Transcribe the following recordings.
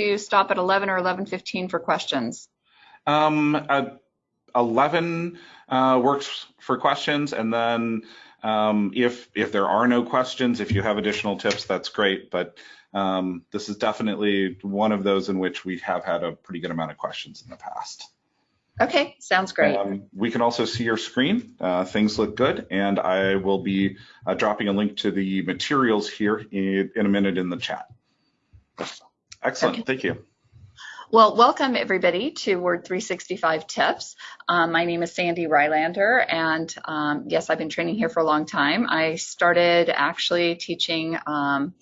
to stop at 11 or 11.15 for questions? Um, uh, 11 uh, works for questions, and then um, if if there are no questions, if you have additional tips, that's great. But um, this is definitely one of those in which we have had a pretty good amount of questions in the past. Okay, sounds great. Um, we can also see your screen. Uh, things look good, and I will be uh, dropping a link to the materials here in, in a minute in the chat. Excellent, okay. thank you. Well, welcome everybody to Word 365 Tips. Um, my name is Sandy Rylander, and um, yes, I've been training here for a long time. I started actually teaching um,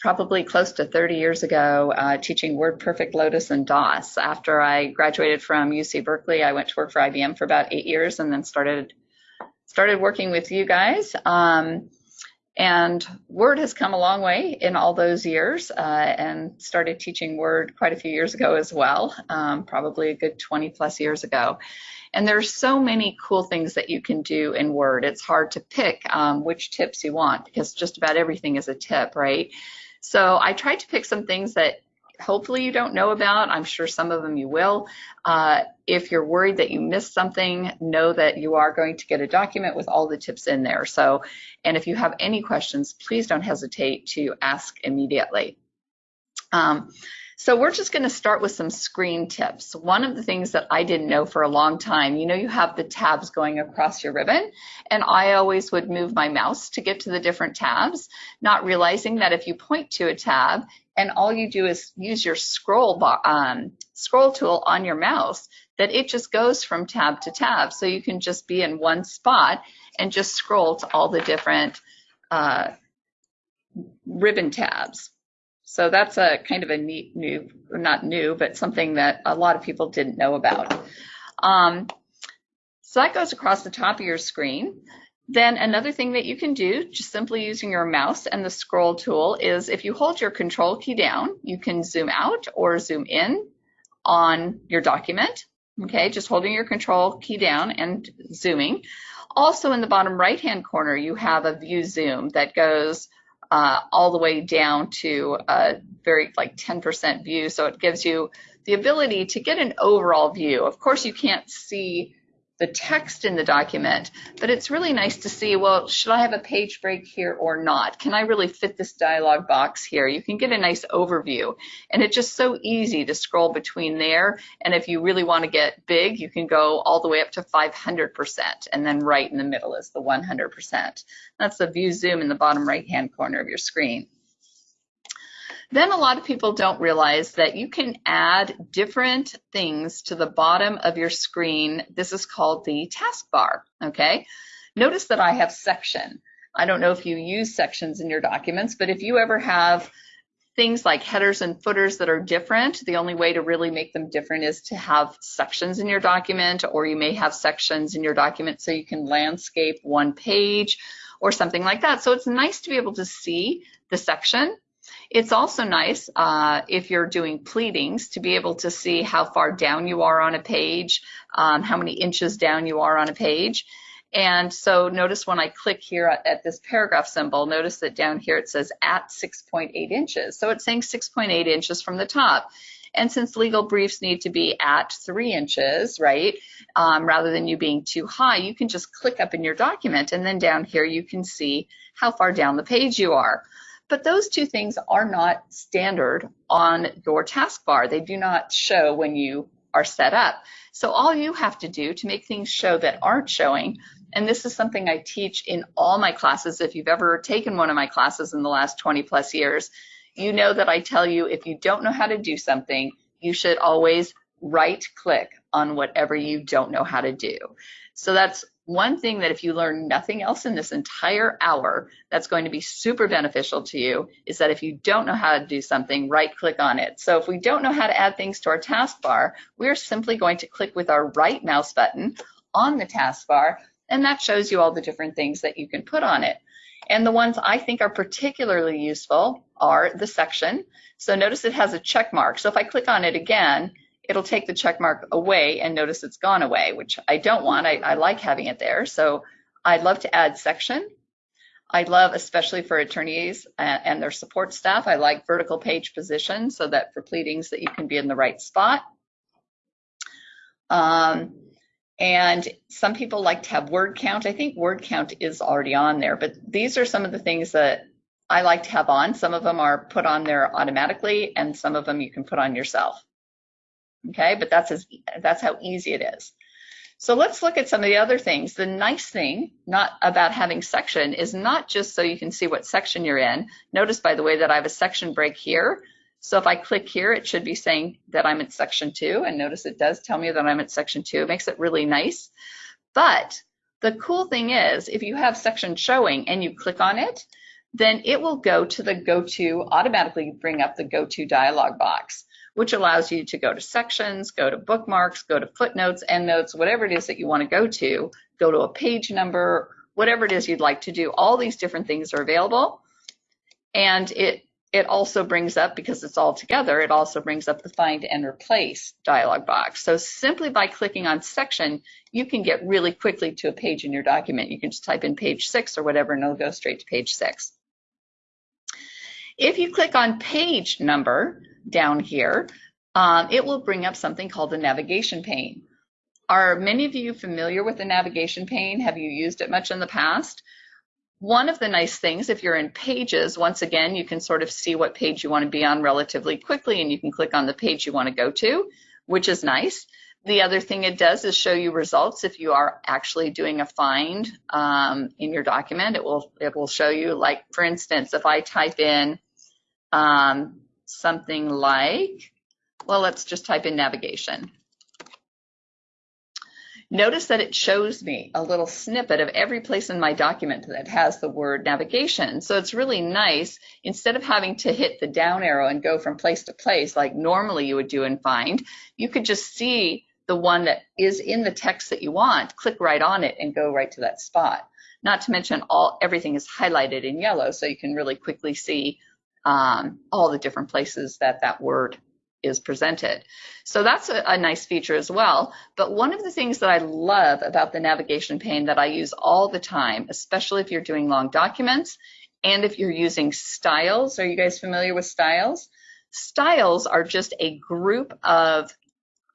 probably close to 30 years ago, uh, teaching WordPerfect, Lotus, and DOS. After I graduated from UC Berkeley, I went to work for IBM for about eight years, and then started started working with you guys. Um, and Word has come a long way in all those years uh, and started teaching Word quite a few years ago as well, um, probably a good 20 plus years ago. And there's so many cool things that you can do in Word. It's hard to pick um, which tips you want because just about everything is a tip, right? So I tried to pick some things that hopefully you don't know about. I'm sure some of them you will. Uh, if you're worried that you missed something, know that you are going to get a document with all the tips in there. So, and if you have any questions, please don't hesitate to ask immediately. Um, so we're just going to start with some screen tips. One of the things that I didn't know for a long time, you know, you have the tabs going across your ribbon, and I always would move my mouse to get to the different tabs, not realizing that if you point to a tab, and all you do is use your scroll um, scroll tool on your mouse, that it just goes from tab to tab. So you can just be in one spot and just scroll to all the different uh, ribbon tabs. So that's a kind of a neat new, not new, but something that a lot of people didn't know about. Um, so that goes across the top of your screen. Then another thing that you can do, just simply using your mouse and the scroll tool, is if you hold your control key down, you can zoom out or zoom in on your document. Okay, just holding your control key down and zooming. Also in the bottom right hand corner, you have a view zoom that goes uh, all the way down to a very like 10% view. So it gives you the ability to get an overall view. Of course, you can't see the text in the document, but it's really nice to see, well, should I have a page break here or not? Can I really fit this dialog box here? You can get a nice overview and it's just so easy to scroll between there. And if you really want to get big, you can go all the way up to 500% and then right in the middle is the 100%. That's the view zoom in the bottom right hand corner of your screen. Then a lot of people don't realize that you can add different things to the bottom of your screen. This is called the taskbar, okay? Notice that I have section. I don't know if you use sections in your documents, but if you ever have things like headers and footers that are different, the only way to really make them different is to have sections in your document, or you may have sections in your document so you can landscape one page or something like that. So it's nice to be able to see the section it's also nice uh, if you're doing pleadings to be able to see how far down you are on a page, um, how many inches down you are on a page. And so notice when I click here at, at, this paragraph symbol, notice that down here it says at 6.8 inches. So it's saying 6.8 inches from the top. And since legal briefs need to be at three inches, right, um, rather than you being too high, you can just click up in your document and then down here you can see how far down the page you are. But those two things are not standard on your taskbar. They do not show when you are set up. So all you have to do to make things show that aren't showing, and this is something I teach in all my classes, if you've ever taken one of my classes in the last 20 plus years, you know that I tell you if you don't know how to do something, you should always right click on whatever you don't know how to do. So that's one thing that if you learn nothing else in this entire hour, that's going to be super beneficial to you is that if you don't know how to do something, right click on it. So if we don't know how to add things to our taskbar, we're simply going to click with our right mouse button on the taskbar, and that shows you all the different things that you can put on it. And the ones I think are particularly useful are the section. So notice it has a check mark. So if I click on it again, it'll take the check mark away and notice it's gone away, which I don't want. I, I like having it there. So I'd love to add section. I love, especially for attorneys and, and their support staff, I like vertical page position so that for pleadings that you can be in the right spot. Um, and some people like to have word count. I think word count is already on there, but these are some of the things that I like to have on. Some of them are put on there automatically and some of them you can put on yourself. Okay, but that's as, that's how easy it is. So let's look at some of the other things. The nice thing not about having section is not just so you can see what section you're in. Notice by the way that I have a section break here. So if I click here, it should be saying that I'm at section two. And notice it does tell me that I'm at section two. It makes it really nice. But the cool thing is if you have section showing and you click on it, then it will go to the go to, automatically bring up the go to dialog box which allows you to go to sections, go to bookmarks, go to footnotes, endnotes, whatever it is that you want to go to, go to a page number, whatever it is you'd like to do. All these different things are available. And it it also brings up, because it's all together, it also brings up the find and replace dialog box. So simply by clicking on section, you can get really quickly to a page in your document. You can just type in page six or whatever, and it'll go straight to page six. If you click on page number, down here, um, it will bring up something called the navigation pane. Are many of you familiar with the navigation pane? Have you used it much in the past? One of the nice things, if you're in pages, once again, you can sort of see what page you want to be on relatively quickly and you can click on the page you want to go to, which is nice. The other thing it does is show you results. If you are actually doing a find um, in your document, it will it will show you, like for instance, if I type in um, something like, well, let's just type in navigation. Notice that it shows me a little snippet of every place in my document that has the word navigation. So it's really nice, instead of having to hit the down arrow and go from place to place like normally you would do in Find, you could just see the one that is in the text that you want, click right on it and go right to that spot. Not to mention all everything is highlighted in yellow so you can really quickly see um, all the different places that that word is presented. So that's a, a, nice feature as well. But one of the things that I love about the navigation pane that I use all the time, especially if you're doing long documents and if you're using styles, are you guys familiar with styles? Styles are just a group of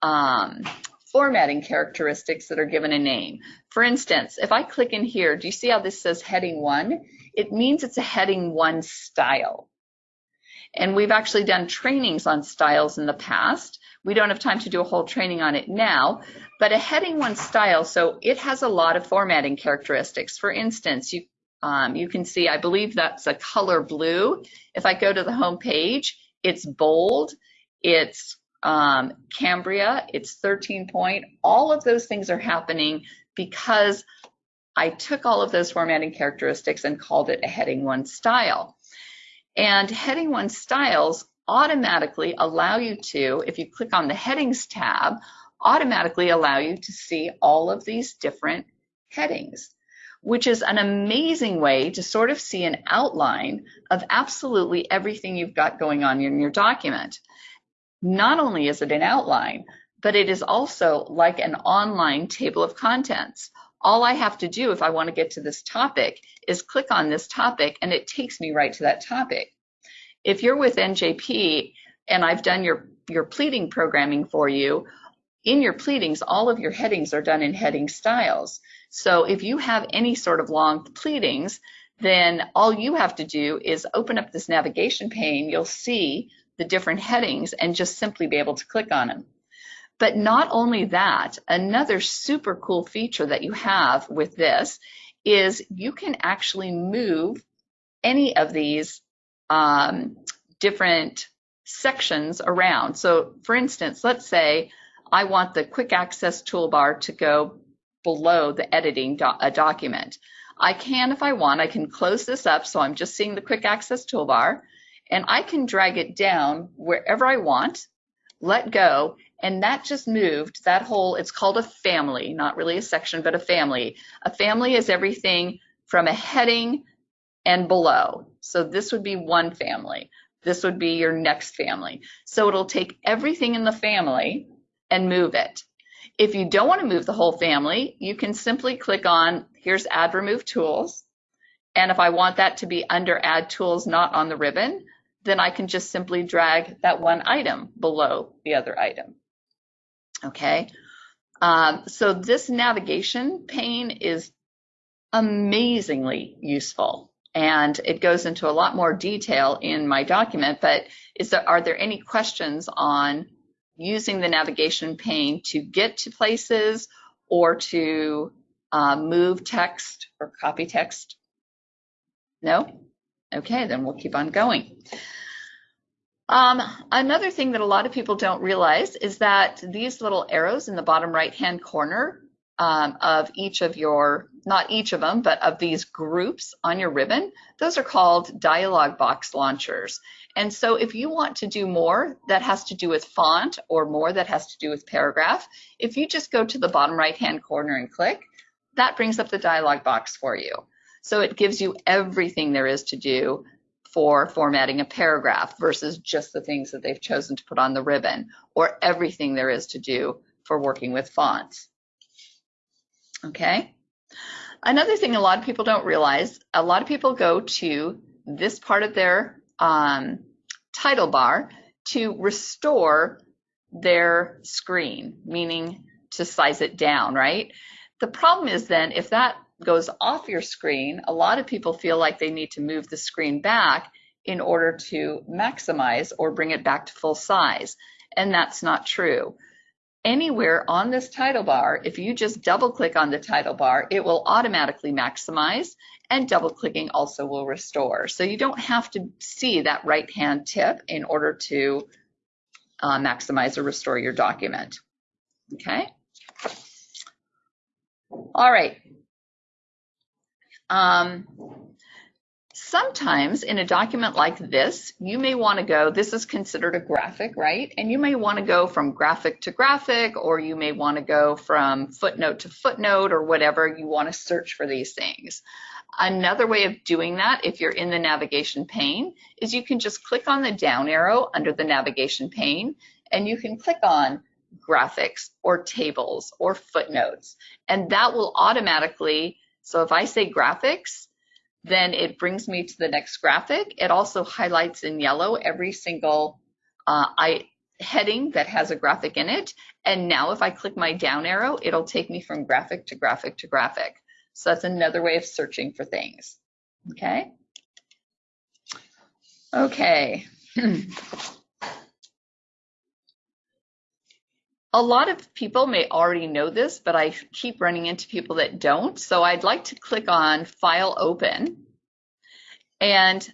um, formatting characteristics that are given a name. For instance, if I click in here, do you see how this says heading one? It means it's a heading one style. And we've actually done trainings on styles in the past. We don't have time to do a whole training on it now, but a heading one style, so it has a lot of formatting characteristics. For instance, you um, you can see, I believe that's a color blue. If I go to the home page, it's bold, it's um, Cambria, it's 13 point. All of those things are happening because I took all of those formatting characteristics and called it a heading one style. And heading one styles automatically allow you to, if you click on the headings tab, automatically allow you to see all of these different headings, which is an amazing way to sort of see an outline of absolutely everything you've got going on in your document. Not only is it an outline, but it is also like an online table of contents. All I have to do if I want to get to this topic is click on this topic and it takes me right to that topic. If you're with NJP and I've done your, your pleading programming for you, in your pleadings, all of your headings are done in heading styles. So if you have any sort of long pleadings, then all you have to do is open up this navigation pane. You'll see the different headings and just simply be able to click on them. But not only that, another super cool feature that you have with this is you can actually move any of these um, different sections around. So for instance, let's say I want the quick access toolbar to go below the editing do a document. I can, if I want, I can close this up so I'm just seeing the quick access toolbar and I can drag it down wherever I want, let go, and that just moved that whole, it's called a family, not really a section, but a family. A family is everything from a heading and below. So this would be one family. This would be your next family. So it'll take everything in the family and move it. If you don't want to move the whole family, you can simply click on, here's add remove tools. And if I want that to be under add tools, not on the ribbon, then I can just simply drag that one item below the other item. Okay, um, so this navigation pane is amazingly useful and it goes into a lot more detail in my document, but is there, are there any questions on using the navigation pane to get to places or to uh, move text or copy text? No? Okay, then we'll keep on going. Um, another thing that a lot of people don't realize is that these little arrows in the bottom right hand corner um, of each of your, not each of them, but of these groups on your ribbon, those are called dialog box launchers. And so if you want to do more that has to do with font or more that has to do with paragraph, if you just go to the bottom right hand corner and click, that brings up the dialog box for you. So it gives you everything there is to do for formatting a paragraph versus just the things that they've chosen to put on the ribbon or everything there is to do for working with fonts. Okay. Another thing a lot of people don't realize, a lot of people go to this part of their um, title bar to restore their screen, meaning to size it down, right? The problem is then if that goes off your screen, a lot of people feel like they need to move the screen back in order to maximize or bring it back to full size. And that's not true. Anywhere on this title bar, if you just double click on the title bar, it will automatically maximize and double clicking also will restore. So you don't have to see that right hand tip in order to uh, maximize or restore your document. Okay. All right, um, sometimes in a document like this, you may want to go, this is considered a graphic, right? And you may want to go from graphic to graphic, or you may want to go from footnote to footnote, or whatever you want to search for these things. Another way of doing that, if you're in the navigation pane, is you can just click on the down arrow under the navigation pane, and you can click on graphics or tables or footnotes, and that will automatically so if I say graphics, then it brings me to the next graphic. It also highlights in yellow every single uh, I, heading that has a graphic in it. And now if I click my down arrow, it'll take me from graphic to graphic to graphic. So that's another way of searching for things. Okay. Okay. a lot of people may already know this, but I keep running into people that don't. So I'd like to click on File Open. And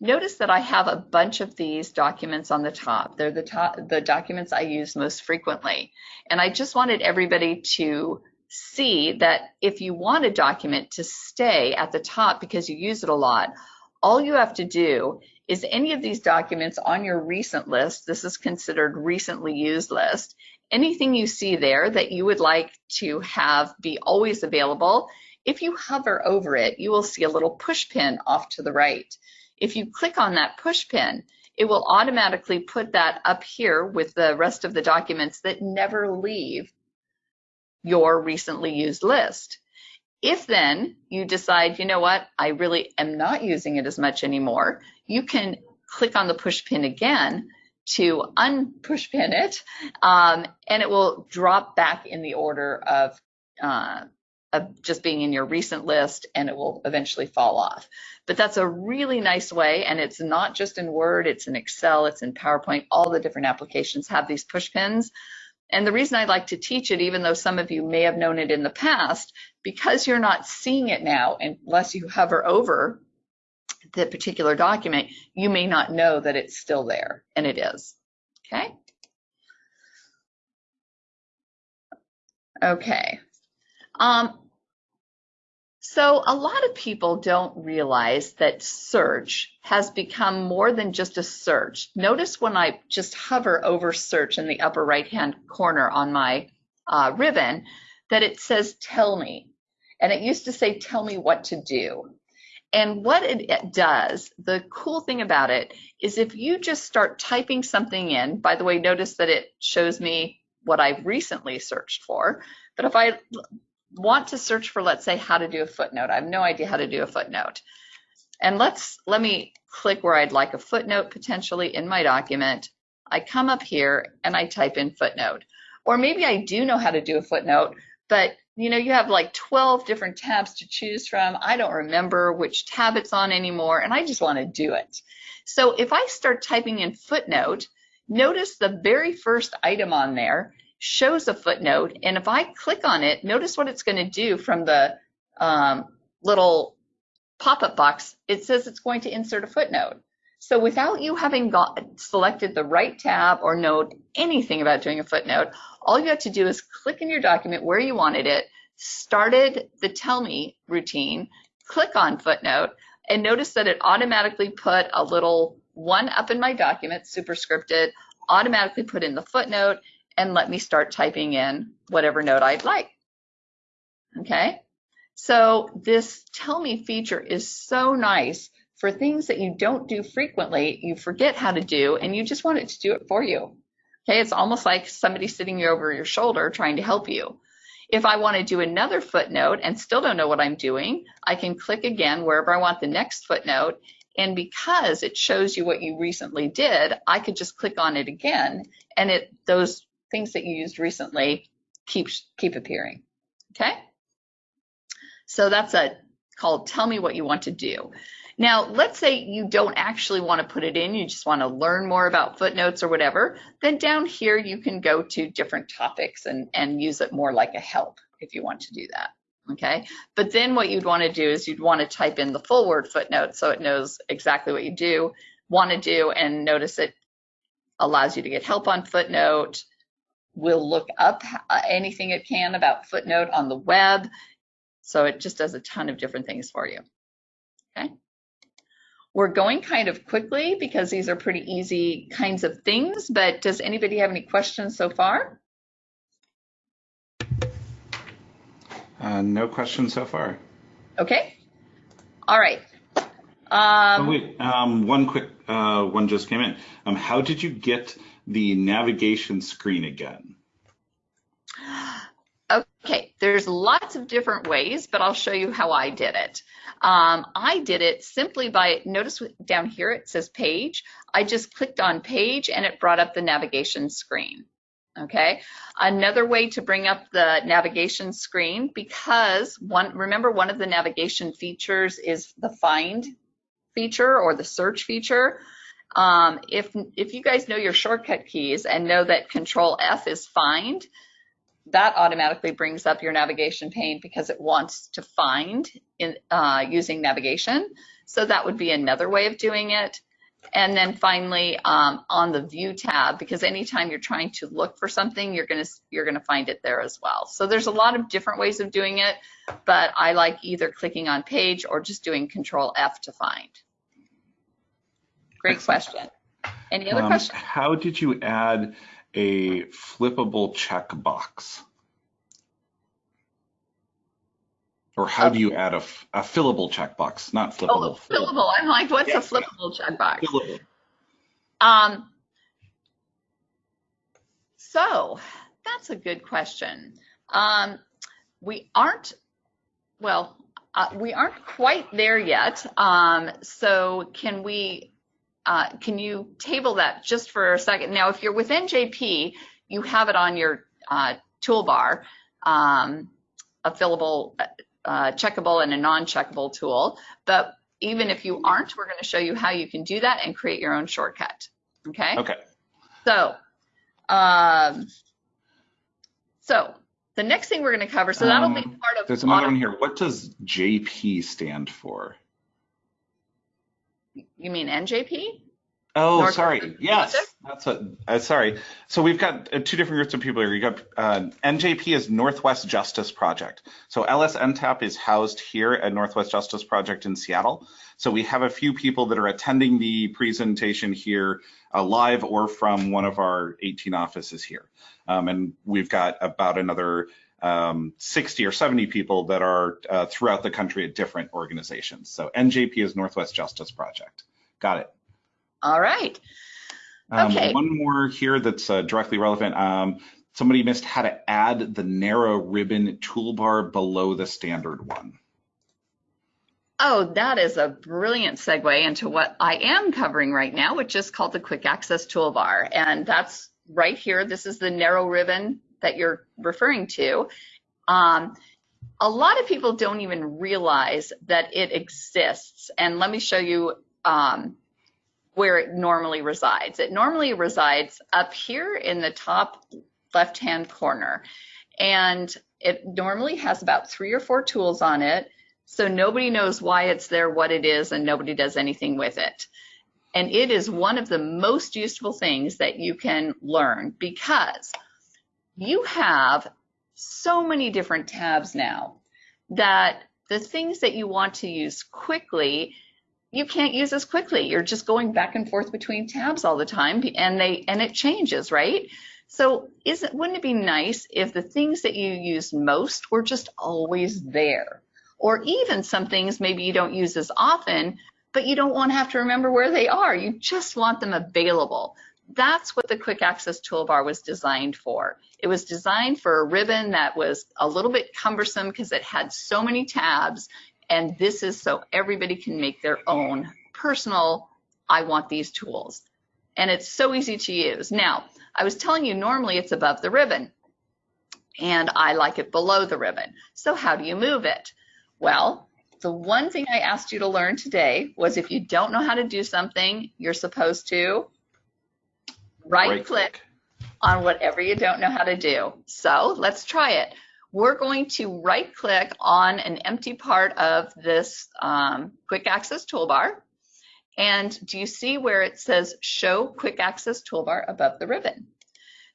notice that I have a bunch of these documents on the top. They're the top, the documents I use most frequently. And I just wanted everybody to see that if you want a document to stay at the top because you use it a lot, all you have to do is any of these documents on your recent list, this is considered recently used list, anything you see there that you would like to have be always available, if you hover over it, you will see a little push pin off to the right. If you click on that push pin, it will automatically put that up here with the rest of the documents that never leave your recently used list. If then you decide, you know what, I really am not using it as much anymore, you can click on the push pin again to unpush pin it, um, and it will drop back in the order of, uh, of just being in your recent list, and it will eventually fall off. But that's a really nice way, and it's not just in Word, it's in Excel, it's in PowerPoint, all the different applications have these push pins. And the reason I like to teach it, even though some of you may have known it in the past, because you're not seeing it now unless you hover over the particular document, you may not know that it's still there, and it is. Okay? Okay. Um, so a lot of people don't realize that search has become more than just a search. Notice when I just hover over search in the upper right hand corner on my uh, ribbon that it says tell me. And it used to say tell me what to do. And what it does, the cool thing about it is if you just start typing something in, by the way, notice that it shows me what I've recently searched for. But if I want to search for, let's say, how to do a footnote. I have no idea how to do a footnote. And let's, let me click where I'd like a footnote potentially in my document. I come up here and I type in footnote. Or maybe I do know how to do a footnote, but you know, you have like 12 different tabs to choose from. I don't remember which tab it's on anymore, and I just want to do it. So if I start typing in footnote, notice the very first item on there shows a footnote, and if I click on it, notice what it's going to do from the um, little pop-up box. It says it's going to insert a footnote. So without you having got, selected the right tab or know anything about doing a footnote, all you have to do is click in your document where you wanted it, started the tell me routine, click on footnote, and notice that it automatically put a little one up in my document, superscripted, automatically put in the footnote, and let me start typing in whatever note I'd like. Okay, so this tell me feature is so nice for things that you don't do frequently, you forget how to do, and you just want it to do it for you. Okay, it's almost like somebody sitting over your shoulder trying to help you. If I want to do another footnote and still don't know what I'm doing, I can click again wherever I want the next footnote. And because it shows you what you recently did, I could just click on it again and it those things that you used recently keep keep appearing. Okay? So that's a called tell me what you want to do. Now, let's say you don't actually want to put it in, you just want to learn more about footnotes or whatever, then down here you can go to different topics and, and use it more like a help if you want to do that. Okay, but then what you'd want to do is you'd want to type in the full word footnote so it knows exactly what you do, want to do, and notice it allows you to get help on footnote, will look up anything it can about footnote on the web. So it just does a ton of different things for you. Okay. We're going kind of quickly because these are pretty easy kinds of things, but does anybody have any questions so far? Uh, no questions so far. Okay. All right. Um, oh, wait, um, one quick uh, one just came in. Um, how did you get the navigation screen again? Okay, there's lots of different ways, but I'll show you how I did it. Um, I did it simply by, notice down here it says page. I just clicked on page and it brought up the navigation screen. Okay, another way to bring up the navigation screen because one, remember one of the navigation features is the find feature or the search feature. Um, if, if you guys know your shortcut keys and know that control F is find, that automatically brings up your navigation pane because it wants to find in uh, using navigation. So that would be another way of doing it. And then finally, um, on the view tab, because anytime you're trying to look for something, you're gonna you're gonna find it there as well. So there's a lot of different ways of doing it, but I like either clicking on page or just doing Control F to find. Great question. Any other um, questions? How did you add a flippable checkbox? Or how do you add a, a fillable checkbox, not oh, flippable? Oh, fillable. I'm like, what's yeah, a flippable checkbox? Fillable. Um, so that's a good question. Um, we aren't, well, uh, we aren't quite there yet. Um, so can we can you table that just for a second? Now, if you're with NJP, you have it on your uh, toolbar, um, a fillable, uh, checkable and a non-checkable tool. But even if you aren't, we're going to show you how you can do that and create your own shortcut. Okay. Okay. So, um, so the next thing we're going to cover, so that'll um, be part of. There's another one here. What does JP stand for? You mean NJP? Oh, North sorry. Yes, that's what. Uh, sorry. So we've got uh, two different groups of people here. You got uh, NJP is Northwest Justice Project. So LSNTAP is housed here at Northwest Justice Project in Seattle. So we have a few people that are attending the presentation here uh, live or from one of our 18 offices here. Um, and we've got about another um, 60 or 70 people that are uh, throughout the country at different organizations. So NJP is Northwest Justice Project. Got it. All right. Um, okay. Um, one more here that's uh, directly relevant. Um, somebody missed how to add the narrow ribbon toolbar below the standard one. Oh, that is a brilliant segue into what I am covering right now, which is called the Quick Access Toolbar. And that's right here. This is the narrow ribbon that you're referring to. Um, a lot of people don't even realize that it exists. And let me show you um, where it normally resides. It normally resides up here in the top left-hand corner. And it normally has about three or four tools on it. So nobody knows why it's there, what it is, and nobody does anything with it. And it is one of the most useful things that you can learn because you have so many different tabs now that the things that you want to use quickly you can't use as quickly. You're just going back and forth between tabs all the time and they and it changes right? So isn't wouldn't it be nice if the things that you use most were just always there? Or even some things maybe you don't use as often but you don't want to have to remember where they are. You just want them available that's what the quick access toolbar was designed for. It was designed for a ribbon that was a little bit cumbersome because it had so many tabs. And this is so everybody can make their own personal, I want these tools. And it's so easy to use. Now, I was telling you normally it's above the ribbon and I like it below the ribbon. So how do you move it? Well, the one thing I asked you to learn today was if you don't know how to do something, you're supposed to right, right click, click on whatever you don't know how to do. So let's try it. We're going to right click on an empty part of this um, quick access toolbar. And do you see where it says show quick access toolbar above the ribbon?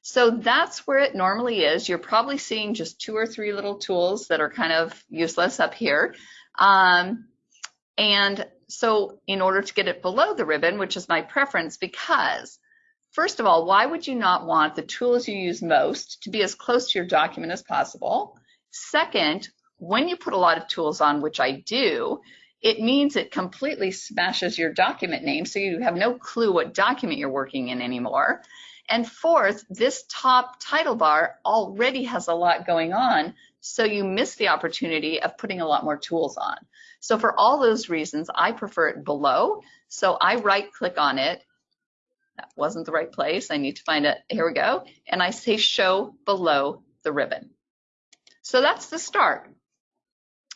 So that's where it normally is. You're probably seeing just two or three little tools that are kind of useless up here. Um, and so in order to get it below the ribbon, which is my preference because First of all, why would you not want the tools you use most to be as close to your document as possible? Second, when you put a lot of tools on, which I do, it means it completely smashes your document name so you have no clue what document you're working in anymore. And fourth, this top title bar already has a lot going on, so you miss the opportunity of putting a lot more tools on. So for all those reasons, I prefer it below. So I right click on it that wasn't the right place. I need to find it. Here we go. And I say show below the ribbon. So that's the start.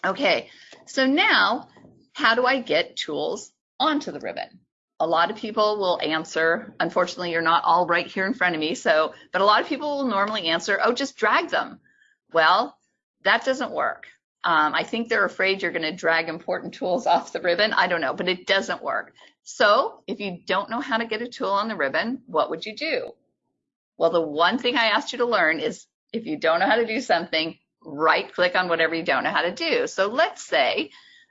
Okay, so now how do I get tools onto the ribbon? A lot of people will answer, unfortunately, you're not all right here in front of me, so, but a lot of people will normally answer, oh, just drag them. Well, that doesn't work. Um, I think they're afraid you're going to drag important tools off the ribbon. I don't know, but it doesn't work. So if you don't know how to get a tool on the ribbon, what would you do? Well, the one thing I asked you to learn is if you don't know how to do something, right click on whatever you don't know how to do. So let's say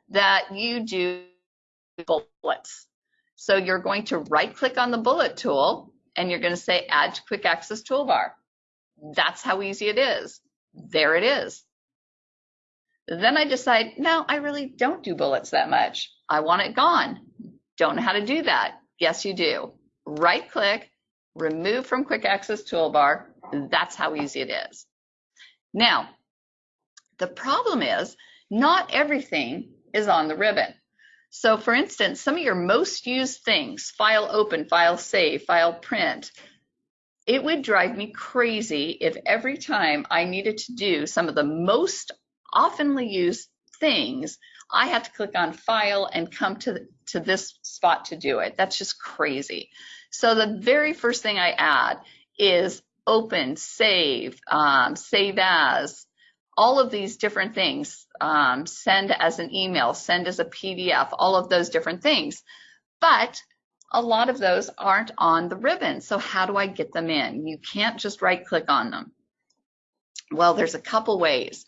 that you do bullets. So you're going to right click on the bullet tool and you're going to say add to quick access toolbar. That's how easy it is. There it is. Then I decide, no, I really don't do bullets that much. I want it gone. Don't know how to do that? Yes, you do. Right click, remove from quick access toolbar. That's how easy it is. Now, the problem is not everything is on the ribbon. So for instance, some of your most used things, file open, file save, file print, it would drive me crazy if every time I needed to do some of the most oftenly used things, I have to click on file and come to, to this spot to do it. That's just crazy. So the very first thing I add is open, save, um, save as, all of these different things, um, send as an email, send as a PDF, all of those different things. But a lot of those aren't on the ribbon. So how do I get them in? You can't just right click on them. Well, there's a couple ways.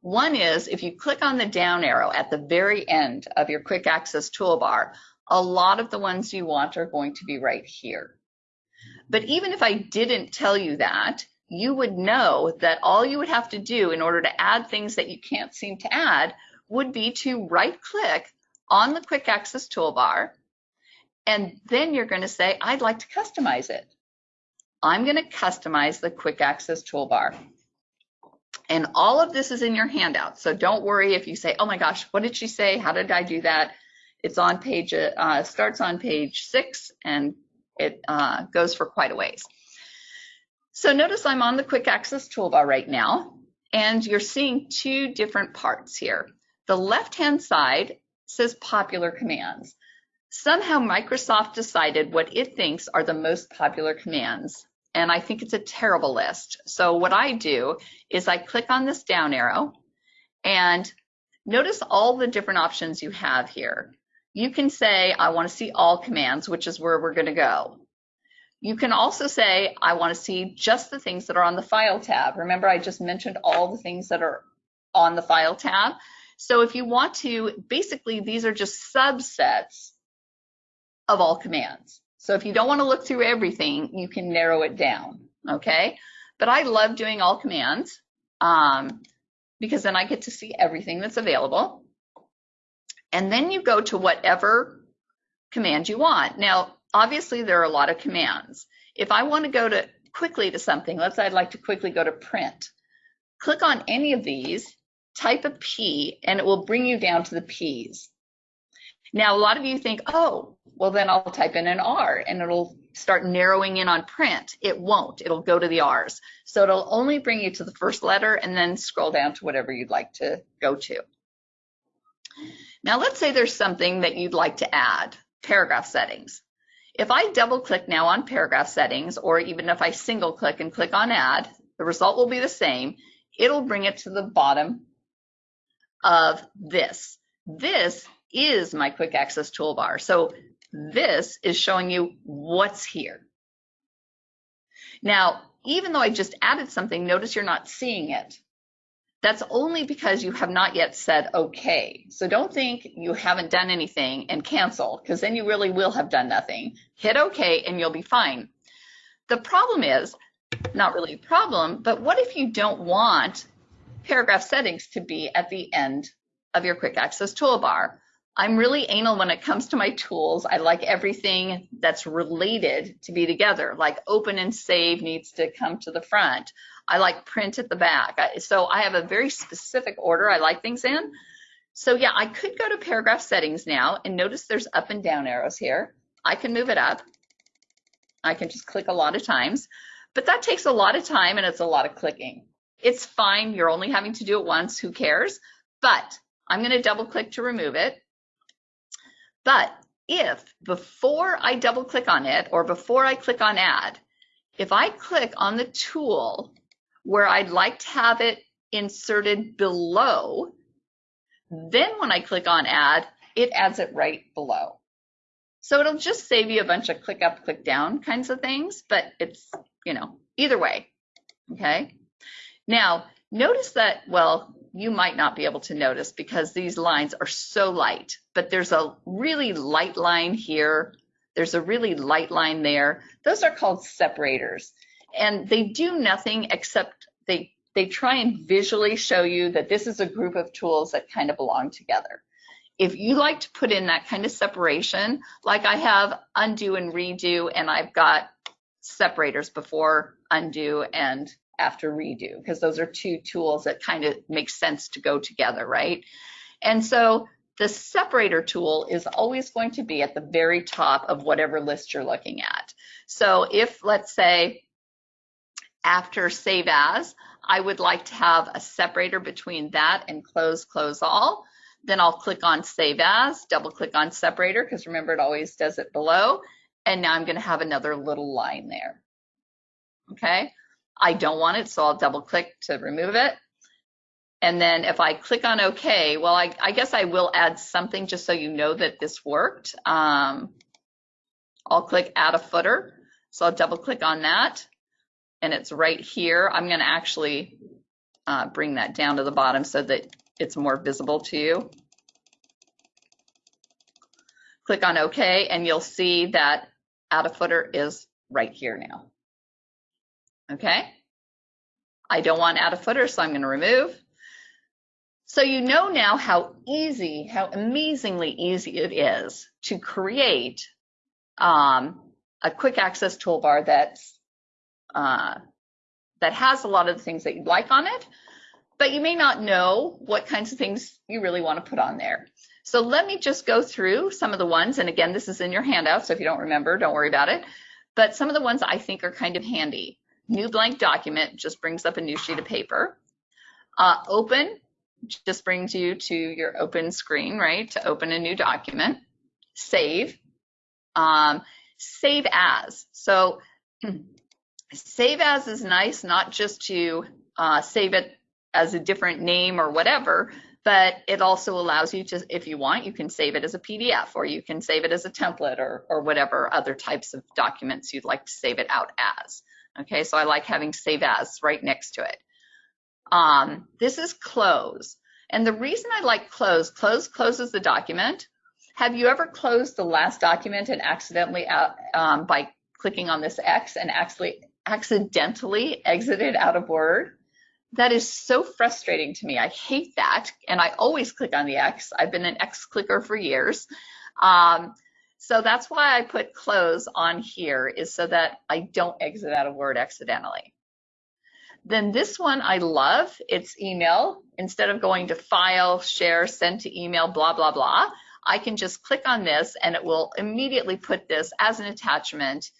One is if you click on the down arrow at the very end of your quick access toolbar, a lot of the ones you want are going to be right here. But even if I didn't tell you that, you would know that all you would have to do in order to add things that you can't seem to add would be to right click on the quick access toolbar and then you're going to say, I'd like to customize it. I'm going to customize the quick access toolbar. And all of this is in your handout. So don't worry if you say, oh my gosh, what did she say? How did I do that? It's on page, uh, starts on page six and it uh, goes for quite a ways. So notice I'm on the quick access toolbar right now, and you're seeing two different parts here. The left-hand side says popular commands. Somehow Microsoft decided what it thinks are the most popular commands, and I think it's a terrible list. So what I do is I click on this down arrow, and notice all the different options you have here. You can say, I want to see all commands, which is where we're going to go. You can also say, I want to see just the things that are on the File tab. Remember, I just mentioned all the things that are on the File tab. So if you want to, basically, these are just subsets of all commands. So if you don't want to look through everything, you can narrow it down, okay? But I love doing all commands um, because then I get to see everything that's available. And then you go to whatever command you want. Now, obviously there are a lot of commands. If I want to go to quickly to something, let's say I'd like to quickly go to print, click on any of these, type a P, and it will bring you down to the P's. Now, a lot of you think, oh, well, then I'll type in an R and it'll start narrowing in on print. It won't, it'll go to the R's. So it'll only bring you to the first letter and then scroll down to whatever you'd like to go to. Now, let's say there's something that you'd like to add, paragraph settings. If I double click now on paragraph settings, or even if I single click and click on add, the result will be the same. It'll bring it to the bottom of this. This is my quick access toolbar. So this is showing you what's here. Now, even though I just added something, notice you're not seeing it. That's only because you have not yet said okay. So don't think you haven't done anything and cancel, because then you really will have done nothing. Hit okay and you'll be fine. The problem is, not really a problem, but what if you don't want paragraph settings to be at the end of your quick access toolbar? I'm really anal when it comes to my tools. I like everything that's related to be together, like open and save needs to come to the front. I like print at the back. So I have a very specific order I like things in. So yeah, I could go to paragraph settings now and notice there's up and down arrows here. I can move it up. I can just click a lot of times, but that takes a lot of time and it's a lot of clicking. It's fine. You're only having to do it once. Who cares? But I'm going to double click to remove it. But if before I double click on it or before I click on add, if I click on the tool where I'd like to have it inserted below, then when I click on add, it adds it right below. So it'll just save you a bunch of click up, click down kinds of things, but it's, you know, either way, okay? Now, notice that, well, you might not be able to notice because these lines are so light, but there's a really light line here. There's a really light line there. Those are called separators. And they do nothing except they, they try and visually show you that this is a group of tools that kind of belong together. If you like to put in that kind of separation, like I have undo and redo, and I've got separators before undo and after redo because those are two tools that kind of make sense to go together, right? And so the separator tool is always going to be at the very top of whatever list you're looking at. So if let's say after save as, I would like to have a separator between that and close, close all, then I'll click on save as, double click on separator because remember it always does it below. And now I'm going to have another little line there. Okay. I don't want it, so I'll double click to remove it. And then if I click on OK, well, I, I guess I will add something just so you know that this worked. Um, I'll click add a footer. So I'll double click on that and it's right here. I'm going to actually uh, bring that down to the bottom so that it's more visible to you. Click on OK and you'll see that add a footer is right here now. Okay. I don't want add a footer, so I'm going to remove. So you know now how easy, how amazingly easy it is to create um, a quick access toolbar that's uh, that has a lot of the things that you'd like on it, but you may not know what kinds of things you really want to put on there. So let me just go through some of the ones, and again, this is in your handout, so if you don't remember, don't worry about it. But some of the ones I think are kind of handy. New blank document just brings up a new sheet of paper. Uh, open just brings you to your open screen, right, to open a new document. Save, um, save as. So save as is nice, not just to uh, save it as a different name or whatever, but it also allows you to, if you want, you can save it as a PDF or you can save it as a template or, or whatever other types of documents you'd like to save it out as. Okay, so I like having save as right next to it. Um, this is close. And the reason I like close, close closes the document. Have you ever closed the last document and accidentally out, um, by clicking on this X and actually accidentally exited out of Word? That is so frustrating to me. I hate that. And I always click on the X. I've been an X clicker for years. Um, so that's why I put close on here is so that I don't exit out of Word accidentally. Then this one I love. It's email. Instead of going to file, share, send to email, blah, blah, blah, I can just click on this and it will immediately put this as an attachment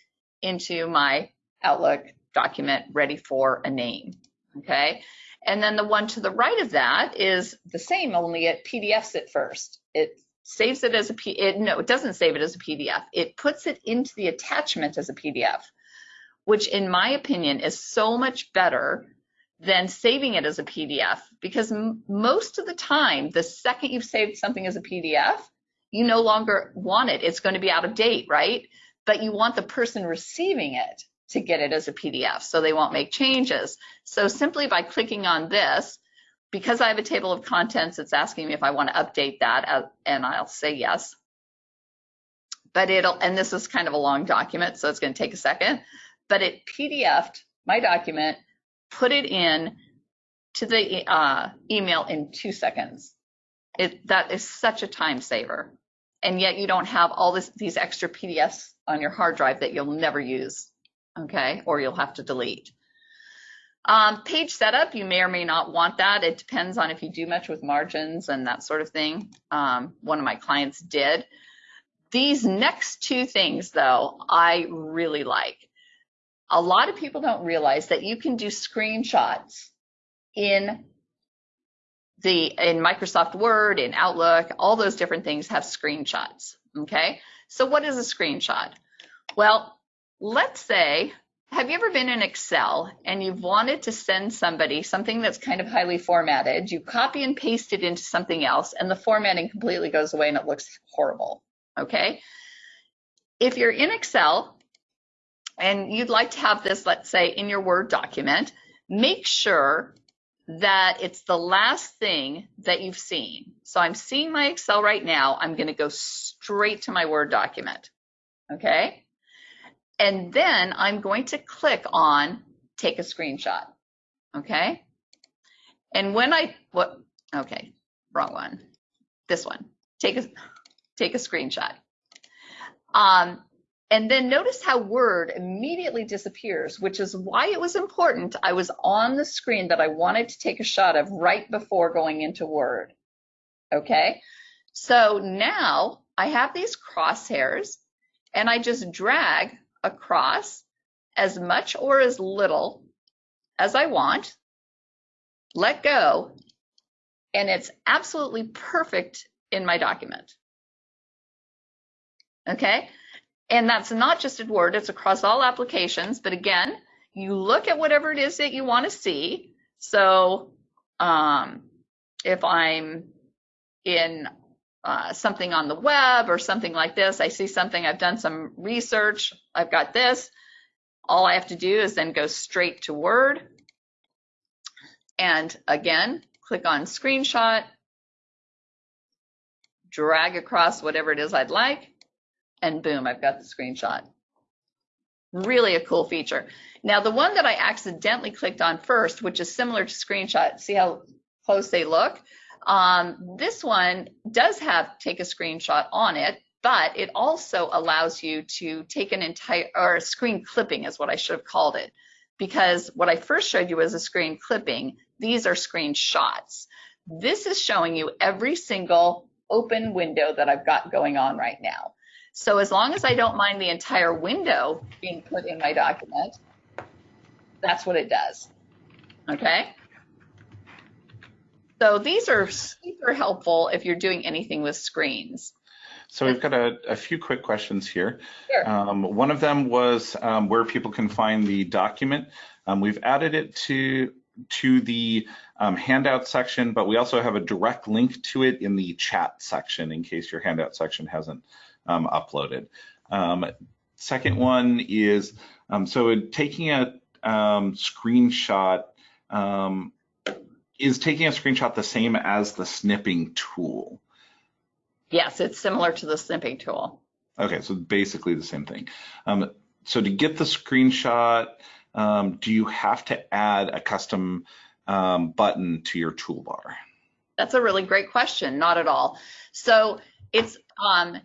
into my Outlook document ready for a name. Okay. And then the one to the right of that is the same, only it PDFs it first. It saves it as a P, it, no, it doesn't save it as a PDF. It puts it into the attachment as a PDF which in my opinion is so much better than saving it as a PDF because most of the time, the second you've saved something as a PDF, you no longer want it. It's going to be out of date, right? But you want the person receiving it to get it as a PDF so they won't make changes. So simply by clicking on this, because I have a table of contents, it's asking me if I want to update that uh, and I'll say yes. But it'll, and this is kind of a long document, so it's going to take a second but it PDF'd my document, put it in to the uh, email in two seconds. It, that is such a time saver. And yet you don't have all this, these extra PDFs on your hard drive that you'll never use, okay? Or you'll have to delete. Um, page setup, you may or may not want that. It depends on if you do much with margins and that sort of thing. Um, one of my clients did. These next two things, though, I really like a lot of people don't realize that you can do screenshots in the in Microsoft Word, in Outlook, all those different things have screenshots. Okay, so what is a screenshot? Well, let's say, have you ever been in Excel and you've wanted to send somebody something that's kind of highly formatted? You copy and paste it into something else, and the formatting completely goes away and it looks horrible. Okay, if you're in Excel and you'd like to have this, let's say, in your Word document, make sure that it's the last thing that you've seen. So I'm seeing my Excel right now. I'm going to go straight to my Word document. Okay. And then I'm going to click on take a screenshot. Okay. And when I, what, okay, wrong one. This one, take a, take a screenshot. Um, and then notice how Word immediately disappears, which is why it was important. I was on the screen that I wanted to take a shot of right before going into Word. Okay, so now I have these crosshairs and I just drag across as much or as little as I want, let go, and it's absolutely perfect in my document. Okay, and that's not just in Word, it's across all applications. But again, you look at whatever it is that you want to see. So um, if I'm in uh, something on the web or something like this, I see something, I've done some research, I've got this. All I have to do is then go straight to Word. And again, click on screenshot, drag across whatever it is I'd like and boom, I've got the screenshot. Really a cool feature. Now, the one that I accidentally clicked on first, which is similar to screenshot, see how close they look? Um, this one does have take a screenshot on it, but it also allows you to take an entire, or screen clipping is what I should have called it. because what I first showed you was a screen clipping. These are screenshots. This is showing you every single open window that I've got going on right now. So as long as I don't mind the entire window being put in my document, that's what it does. Okay. So these are super helpful if you're doing anything with screens. So we've got a, a few quick questions here. Sure. Um, one of them was um, where people can find the document. Um, we've added it to to the um, handout section, but we also have a direct link to it in the chat section in case your handout section hasn't um, uploaded. Um, second one is, so taking a screenshot, is taking a screenshot the same as the snipping tool? Yes, it's similar to the snipping tool. Okay, so basically the same thing. Um, so to get the screenshot, um, do you have to add a custom um, button to your toolbar? That's a really great question. Not at all. So it's um,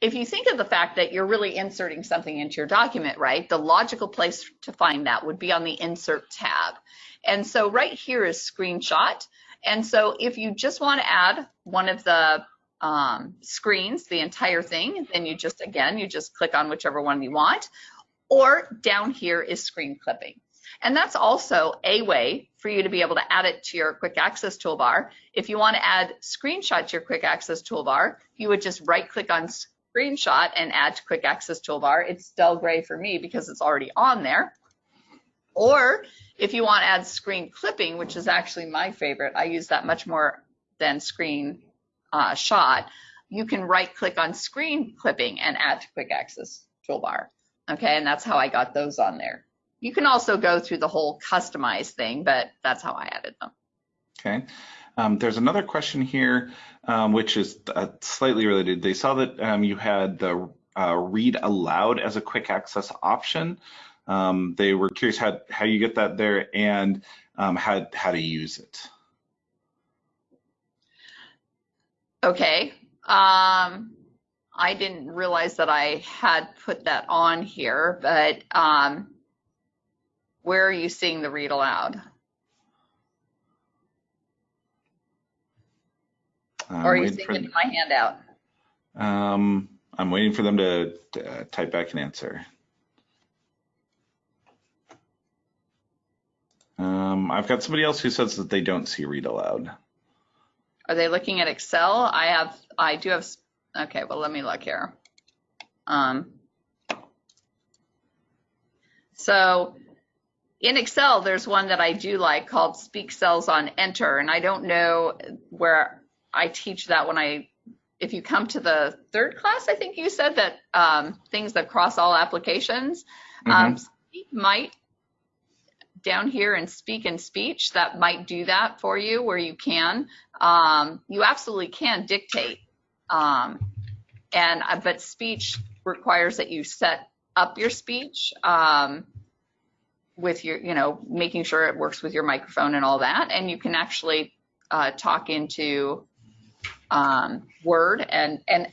if you think of the fact that you're really inserting something into your document, right? The logical place to find that would be on the Insert tab. And so right here is Screenshot. And so if you just want to add one of the um, screens, the entire thing, then you just, again, you just click on whichever one you want. Or down here is screen clipping. And that's also a way for you to be able to add it to your quick access toolbar. If you want to add screenshot to your quick access toolbar, you would just right click on screenshot and add to quick access toolbar. It's dull gray for me because it's already on there. Or if you want to add screen clipping, which is actually my favorite, I use that much more than screen uh, shot, you can right click on screen clipping and add to quick access toolbar. Okay, and that's how I got those on there. You can also go through the whole customize thing, but that's how I added them. Okay. Um, there's another question here, um, which is uh, slightly related. They saw that um, you had the uh, read aloud as a quick access option. Um, they were curious how, how you get that there and um, how, how to use it. Okay. Um, I didn't realize that I had put that on here, but where are you seeing the read aloud? I'm or are you seeing it in my handout? Um, I'm waiting for them to, to uh, type back an answer. Um, I've got somebody else who says that they don't see read aloud. Are they looking at Excel? I have, I do have, okay, well, let me look here. Um, so in Excel, there's one that I do like called Speak Cells on Enter, and I don't know where I teach that when I, if you come to the third class, I think you said that um, things that cross all applications, mm -hmm. um, Speak might down here and speak in speech that might do that for you where you can. Um, you absolutely can dictate. Um, and uh, but speech requires that you set up your speech um, with your, you know, making sure it works with your microphone and all that. And you can actually uh, talk into um, Word and and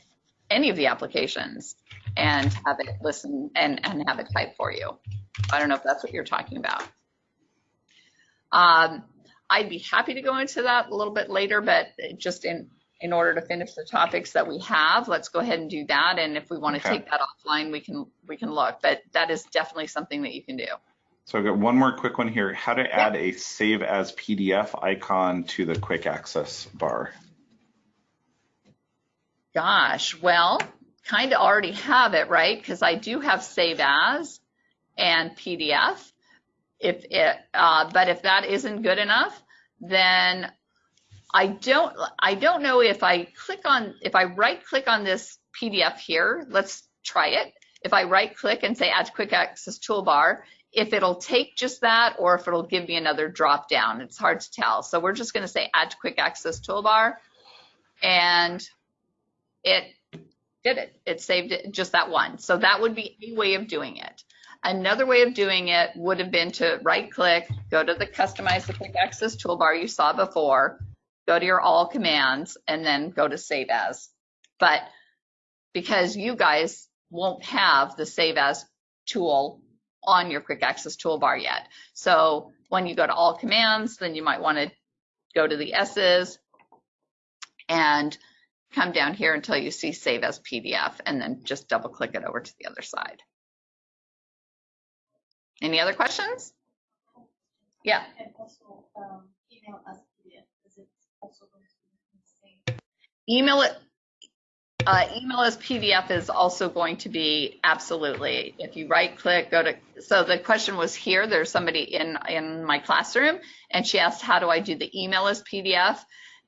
any of the applications and have it listen and, and have it type for you. I don't know if that's what you're talking about. Um, I'd be happy to go into that a little bit later, but just in in order to finish the topics that we have, let's go ahead and do that. And if we want to okay. take that offline, we can we can look. But that is definitely something that you can do. So I've got one more quick one here. How to add a save as PDF icon to the quick access bar. Gosh, well, kind of already have it, right? Because I do have save as and PDF. If it, uh, but if that isn't good enough, then I don't, I don't know if I click on, if I right click on this PDF here, let's try it. If I right click and say add to quick access toolbar, if it'll take just that or if it'll give me another drop down, it's hard to tell. So we're just gonna say add to quick access toolbar and it did it. It saved it just that one. So that would be a way of doing it. Another way of doing it would have been to right click, go to the customize the quick access toolbar you saw before, go to your all commands and then go to save as. But because you guys won't have the save as tool on your quick access toolbar yet. So when you go to all commands, then you might want to go to the S's and come down here until you see save as PDF and then just double click it over to the other side. Any other questions? Yeah. And also, um, email PDF, is it also going to be the same? Email it. Uh, email as PDF is also going to be absolutely. If you right click, go to. So the question was here. There's somebody in in my classroom, and she asked, "How do I do the email as PDF?"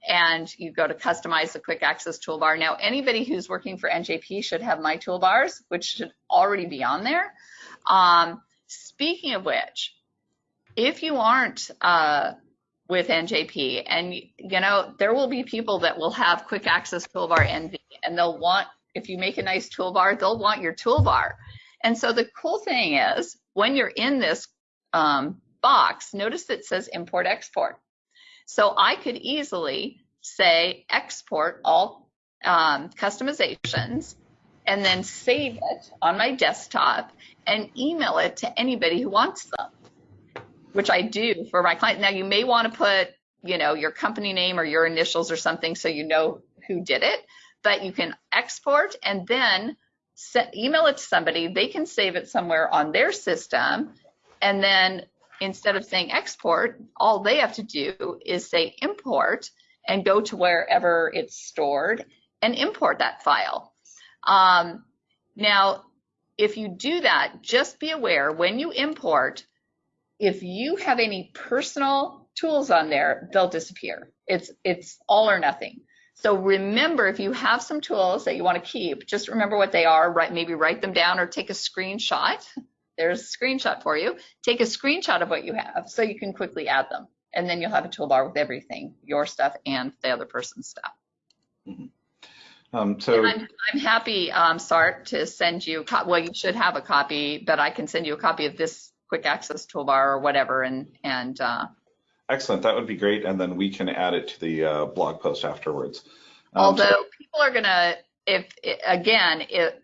And you go to customize the quick access toolbar. Now, anybody who's working for NJP should have my toolbars, which should already be on there. Um, speaking of which, if you aren't uh, with NJP, and you know there will be people that will have quick access toolbar envy, and they'll want if you make a nice toolbar, they'll want your toolbar. And so the cool thing is when you're in this um, box, notice it says import export. So I could easily say export all um, customizations and then save it on my desktop and email it to anybody who wants them which I do for my client. Now you may want to put, you know, your company name or your initials or something so you know who did it, but you can export and then email it to somebody. They can save it somewhere on their system. And then instead of saying export, all they have to do is say import and go to wherever it's stored and import that file. Um, now, if you do that, just be aware when you import, if you have any personal tools on there, they'll disappear. It's it's all or nothing. So remember, if you have some tools that you want to keep, just remember what they are. Right, maybe write them down or take a screenshot. There's a screenshot for you. Take a screenshot of what you have so you can quickly add them, and then you'll have a toolbar with everything, your stuff and the other person's stuff. Um, so I'm, I'm happy, um, Sart, to send you. Well, you should have a copy, but I can send you a copy of this quick access toolbar or whatever, and and uh, excellent, that would be great, and then we can add it to the uh, blog post afterwards. Um, Although so- people are gonna, if again, if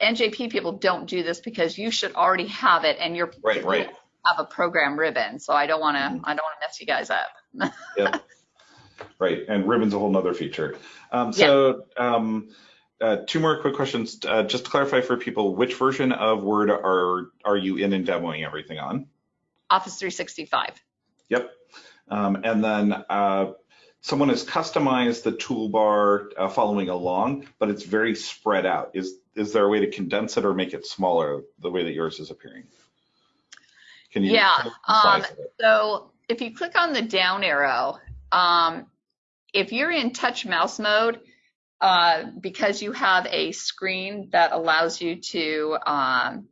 NJP people don't do this because you should already have it and you're Right, right. have a program ribbon. So I don't want to, Mhm. I don't want to mess you guys up. yeah. Right, and Ribbon's a whole nother feature. Um, so um, uh, two more quick questions. Uh, just to clarify for people, which version of Word are are you in and demoing everything on? Office 365. Yep. Um, and then uh, someone has customized the toolbar uh, following along, but it's very spread out. Is is there a way to condense it or make it smaller the way that yours is appearing? Can you? Yeah, tell us the size um. So if you click on the down arrow, um, if you're in touch mouse mode, uh, because you have a screen that allows you to um,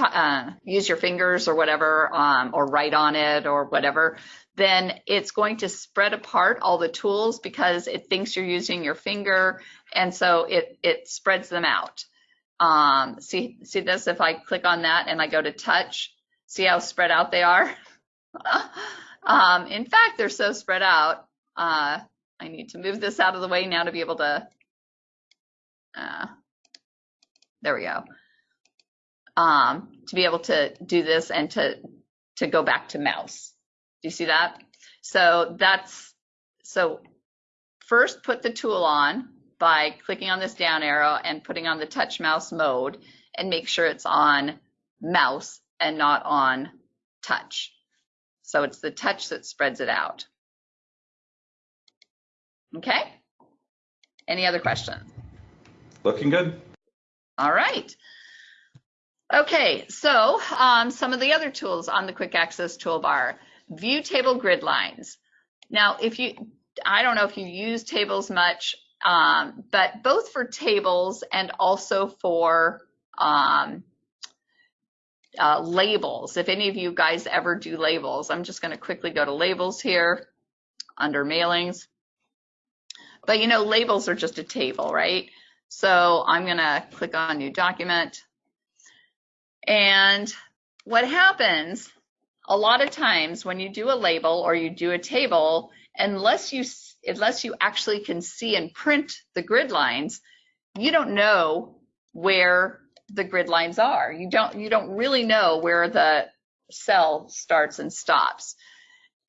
uh, use your fingers or whatever, um, or write on it or whatever, then it's going to spread apart all the tools because it thinks you're using your finger, and so it it spreads them out. Um, see see this? If I click on that and I go to touch, see how spread out they are? um, in fact, they're so spread out. Uh, I need to move this out of the way now to be able to. Uh, there we go. Um, to be able to do this and to to go back to mouse. Do you see that? So that's so first put the tool on by clicking on this down arrow and putting on the touch mouse mode and make sure it's on mouse and not on touch. So it's the touch that spreads it out. Okay? Any other questions? Looking good. All right. Okay, so um, some of the other tools on the quick access toolbar, view table grid lines. Now, if you, I don't know if you use tables much, um, but both for tables and also for um, uh, labels, if any of you guys ever do labels, I'm just going to quickly go to labels here under mailings. But you know, labels are just a table, right? So I'm going to click on new document. And what happens a lot of times when you do a label or you do a table, unless you unless you actually can see and print the grid lines, you don't know where the grid lines are. You don't, you don't really know where the cell starts and stops.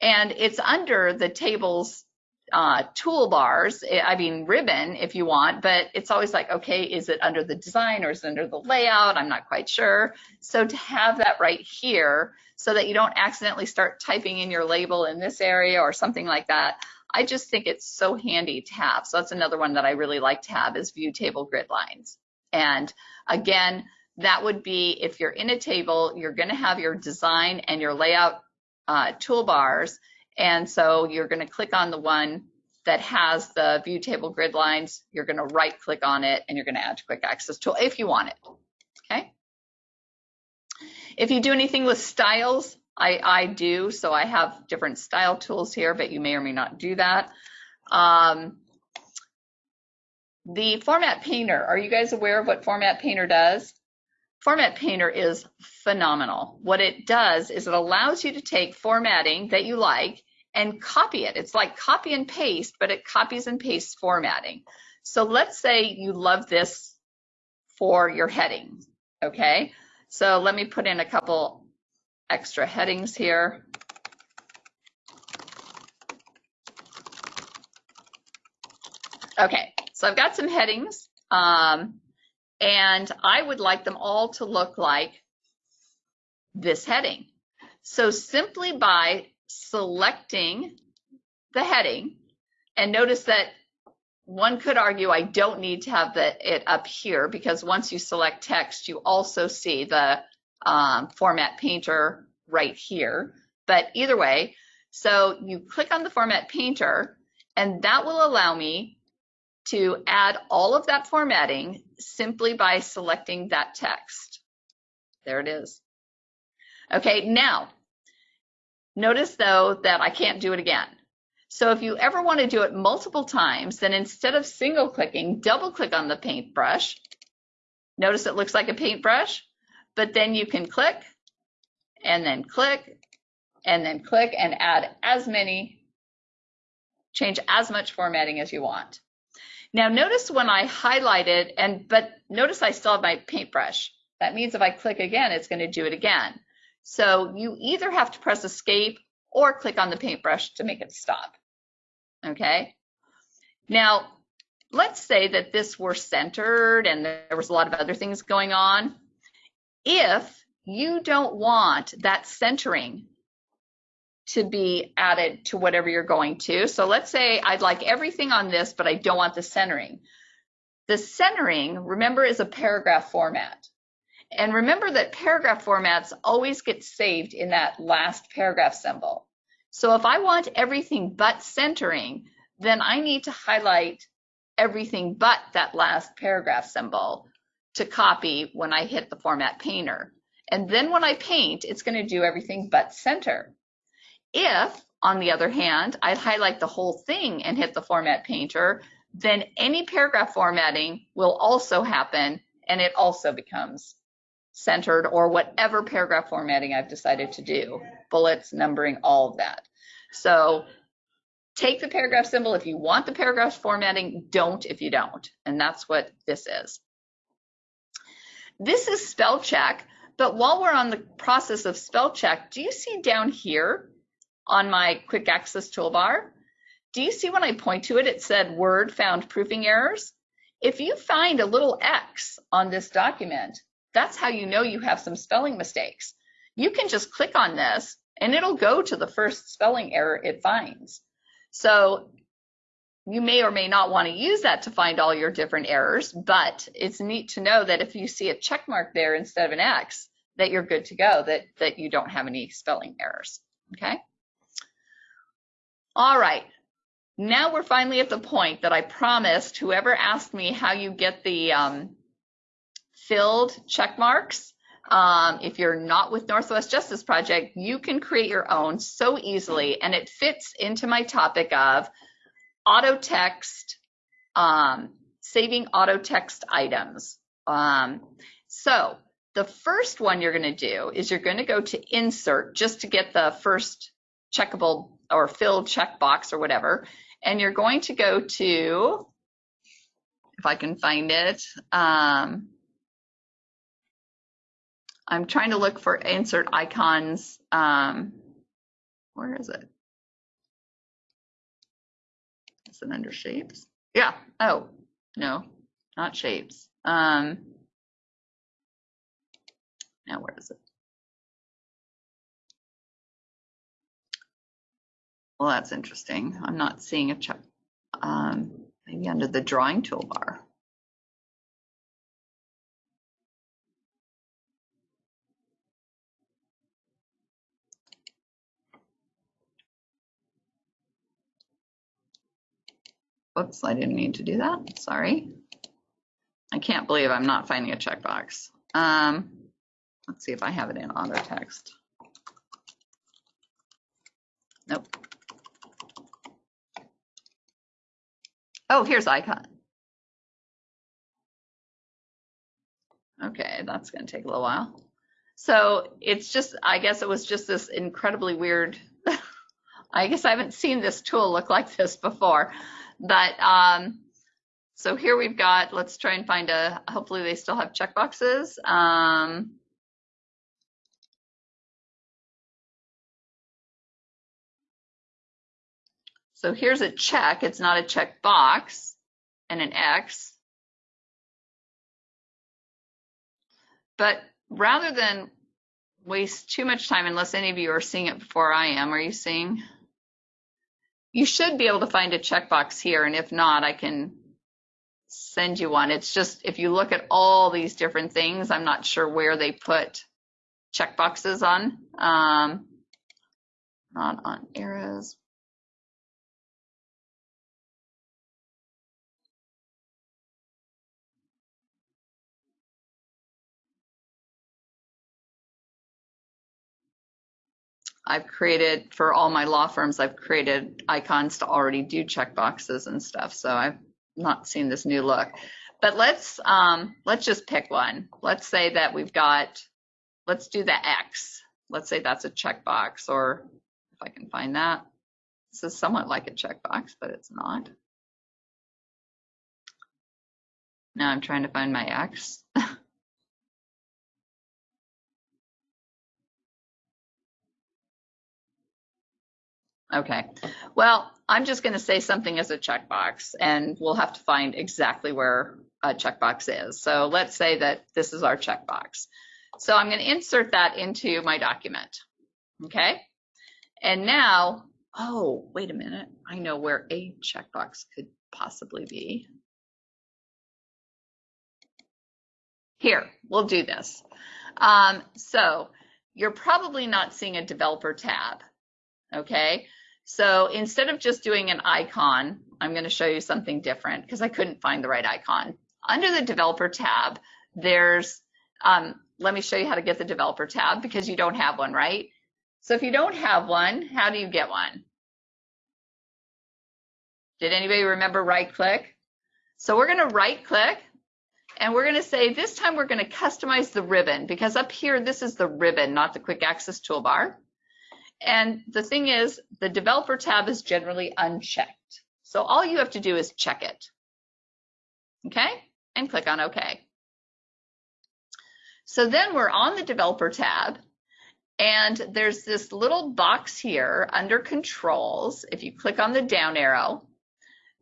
And it's under the tables uh, toolbars, eh, I mean ribbon if you want, but it's always like, okay, is it under the design or is it under the layout? I'm not quite sure. So to have that right here so that you don't accidentally start typing in your label in this area or something like that, I just think it's so handy to have. So that's another one that I really like to have is view table grid lines. And again, that would be if you're in a table, you're going to have your design and your layout uh, toolbars and so you're going to click on the one that has the view table grid lines. You're going to right click on it and you're going to add to quick access tool if you want it. Okay. If you do anything with styles, I, I do. So I have different style tools here, but you may or may not do that. Um, the Format Painter, are you guys aware of what Format Painter does? Format Painter is phenomenal. What it does is it allows you to take formatting that you like and copy it. It's like copy and paste, but it copies and pastes formatting. So let's say you love this for your heading, okay? So let me put in a couple extra headings here. Okay, so I've got some headings, um, and I would like them all to look like this heading. So simply by selecting the heading, and notice that one could argue I don't need to have the, it up here because once you select text, you also see the um, format painter right here. But either way, so you click on the format painter and that will allow me to add all of that formatting simply by selecting that text. There it is. Okay, now Notice though that I can't do it again. So if you ever want to do it multiple times, then instead of single clicking, double click on the paintbrush. Notice it looks like a paintbrush, but then you can click and then click and then click and add as many, change as much formatting as you want. Now notice when I highlighted and, but notice I still have my paintbrush. That means if I click again, it's going to do it again. So you either have to press escape or click on the paintbrush to make it stop. Okay. Now, let's say that this were centered and there was a lot of other things going on. If you don't want that centering to be added to whatever you're going to. So let's say I'd like everything on this, but I don't want the centering. The centering, remember, is a paragraph format. And remember that paragraph formats always get saved in that last paragraph symbol. So if I want everything but centering, then I need to highlight everything but that last paragraph symbol to copy when I hit the format painter. And then when I paint, it's going to do everything but center. If, on the other hand, I highlight the whole thing and hit the format painter, then any paragraph formatting will also happen and it also becomes centered or whatever paragraph formatting I've decided to do, bullets, numbering, all of that. So take the paragraph symbol if you want the paragraph formatting, don't if you don't. And that's what this is. This is spell check, but while we're on the process of spell check, do you see down here on my quick access toolbar, do you see when I point to it, it said word found proofing errors? If you find a little X on this document, that's how you know you have some spelling mistakes. You can just click on this and it'll go to the first spelling error it finds. So you may or may not want to use that to find all your different errors, but it's neat to know that if you see a check mark there instead of an X, that you're good to go, that, that you don't have any spelling errors, okay? All right, now we're finally at the point that I promised whoever asked me how you get the um, filled check marks. Um, if you're not with Northwest Justice Project, you can create your own so easily, and it fits into my topic of auto text, um, saving auto text items. Um, so the first one you're going to do is you're going to go to insert just to get the first checkable or filled checkbox or whatever, and you're going to go to, if I can find it, um, I'm trying to look for insert icons. Um, where is it? Is it under shapes? Yeah. Oh, no, not shapes. Um, now where is it? Well, that's interesting. I'm not seeing a check. Um, maybe under the drawing toolbar. Oops, I didn't mean to do that. Sorry. I can't believe I'm not finding a checkbox. Um, let's see if I have it in auto text. Nope. Oh, here's icon. Okay, that's going to take a little while. So it's just, I guess it was just this incredibly weird. I guess I haven't seen this tool look like this before. But um, so here we've got, let's try and find a, hopefully they still have checkboxes. Um, so here's a check, it's not a check box and an X. But rather than waste too much time, unless any of you are seeing it before I am, are you seeing? You should be able to find a checkbox here, and if not, I can send you one. It's just, if you look at all these different things, I'm not sure where they put checkboxes on. Um, not on eras. I've created for all my law firms, I've created icons to already do checkboxes and stuff. So I've not seen this new look. But let's um, let's just pick one. Let's say that we've got, let's do the X. Let's say that's a checkbox, or if I can find that. This is somewhat like a checkbox, but it's not. Now I'm trying to find my X. Okay, well, I'm just going to say something as a checkbox and we'll have to find exactly where a checkbox is. So let's say that this is our checkbox. So I'm going to insert that into my document. Okay, and now, oh, wait a minute. I know where a checkbox could possibly be. Here, we'll do this. Um, so you're probably not seeing a developer tab. Okay, so instead of just doing an icon, I'm going to show you something different because I couldn't find the right icon. Under the developer tab, there's, um, let me show you how to get the developer tab because you don't have one, right? So if you don't have one, how do you get one? Did anybody remember right click? So we're going to right click and we're going to say this time we're going to customize the ribbon because up here, this is the ribbon, not the quick access toolbar. And the thing is, the developer tab is generally unchecked. So all you have to do is check it. Okay, and click on OK. So then we're on the developer tab and there's this little box here under controls. If you click on the down arrow,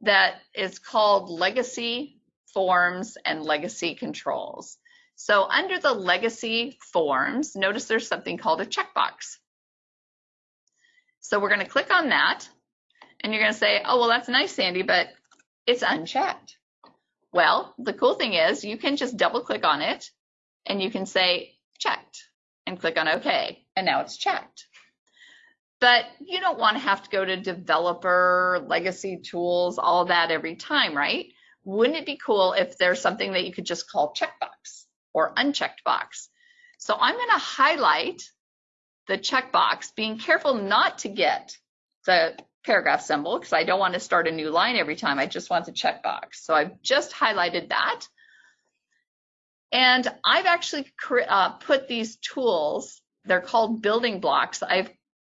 that is called legacy forms and legacy controls. So under the legacy forms, notice there's something called a checkbox. So we're going to click on that and you're going to say, oh, well, that's nice, Sandy, but it's unchecked. Well, the cool thing is you can just double click on it and you can say checked and click on OK. And now it's checked. But you don't want to have to go to developer, legacy tools, all that every time, right? Wouldn't it be cool if there's something that you could just call checkbox or unchecked box? So I'm going to highlight the checkbox, being careful not to get the paragraph symbol because I don't want to start a new line every time. I just want the checkbox. So I've just highlighted that. And I've actually uh, put these tools, they're called building blocks. I've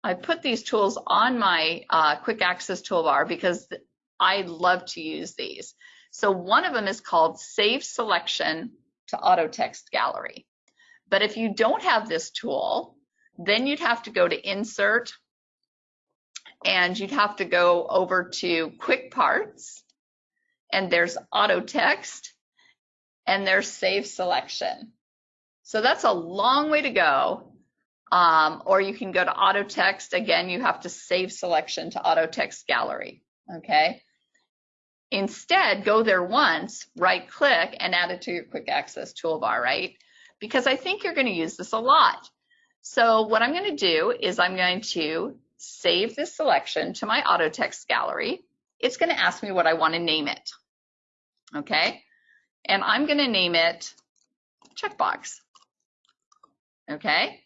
I put these tools on my uh, quick access toolbar because I love to use these. So one of them is called Save Selection to Auto Text Gallery. But if you don't have this tool, then you'd have to go to insert and you'd have to go over to quick parts and there's auto text and there's save selection. So that's a long way to go. Um, or you can go to auto text. Again, you have to save selection to auto text gallery. Okay. Instead, go there once, right click and add it to your quick access toolbar, right? Because I think you're going to use this a lot. So what I'm going to do is I'm going to save this selection to my auto text gallery. It's going to ask me what I want to name it. Okay. And I'm going to name it checkbox. Okay.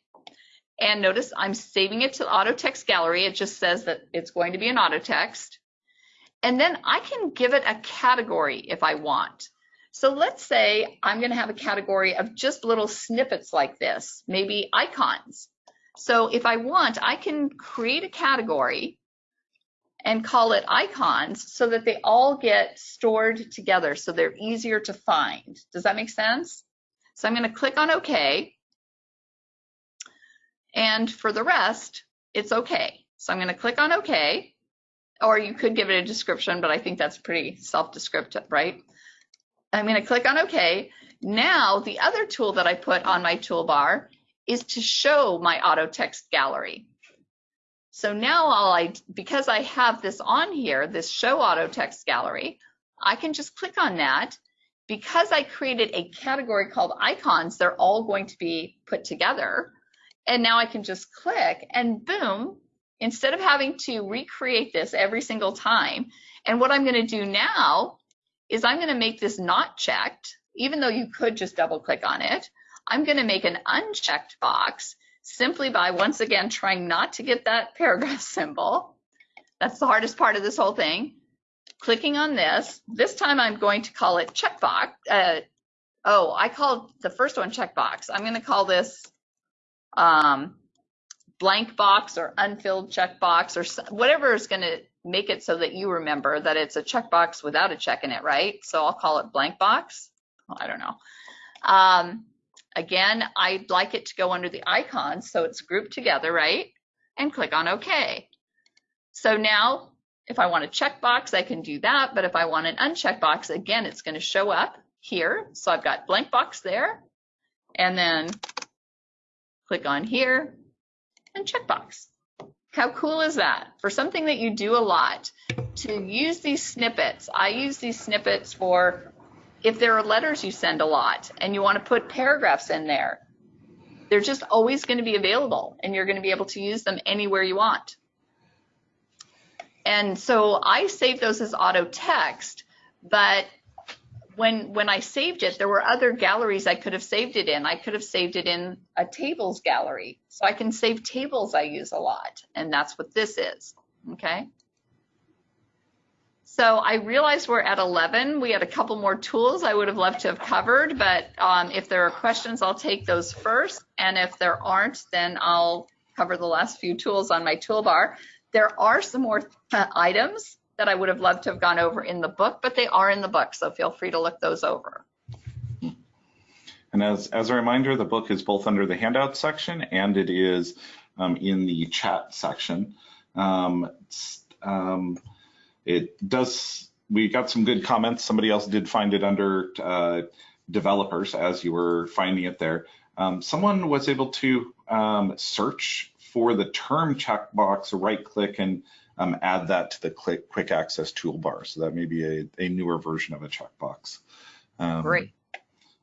And notice I'm saving it to the auto text gallery. It just says that it's going to be an auto text. And then I can give it a category if I want. So let's say I'm going to have a category of just little snippets like this, maybe icons. So if I want, I can create a category and call it icons so that they all get stored together so they're easier to find. Does that make sense? So I'm going to click on OK. And for the rest, it's OK. So I'm going to click on OK. Or you could give it a description, but I think that's pretty self-descriptive, right? I'm going to click on OK. Now, the other tool that I put on my toolbar is to show my auto text gallery. So now all I, because I have this on here, this show auto text gallery, I can just click on that. Because I created a category called icons, they're all going to be put together. And now I can just click and boom, instead of having to recreate this every single time. And what I'm going to do now is I'm going to make this not checked, even though you could just double click on it. I'm going to make an unchecked box simply by once again trying not to get that paragraph symbol. That's the hardest part of this whole thing. Clicking on this. This time I'm going to call it checkbox. Uh, oh, I called the first one checkbox. I'm going to call this um, blank box or unfilled checkbox or whatever is going to make it so that you remember that it's a checkbox without a check in it, right? So I'll call it blank box. Well, I don't know. Um, again, I'd like it to go under the icons so it's grouped together, right? And click on OK. So now if I want a checkbox, I can do that. But if I want an unchecked box, again, it's going to show up here. So I've got blank box there and then click on here and checkbox. How cool is that? For something that you do a lot, to use these snippets, I use these snippets for if there are letters you send a lot and you want to put paragraphs in there, they're just always going to be available and you're going to be able to use them anywhere you want. And so I save those as auto text, but when when I saved it, there were other galleries I could have saved it in. I could have saved it in a tables gallery. So I can save tables I use a lot, and that's what this is, okay? So I realize we're at 11. We had a couple more tools I would have loved to have covered, but um, if there are questions, I'll take those first. And if there aren't, then I'll cover the last few tools on my toolbar. There are some more uh, items that I would have loved to have gone over in the book, but they are in the book, so feel free to look those over. And as, as a reminder, the book is both under the handout section and it is um, in the chat section. Um, um, it does, we got some good comments. Somebody else did find it under uh, developers as you were finding it there. Um, someone was able to um, search for the term checkbox, right click and um, add that to the quick, quick access toolbar. So that may be a, a newer version of a checkbox. Um, Great.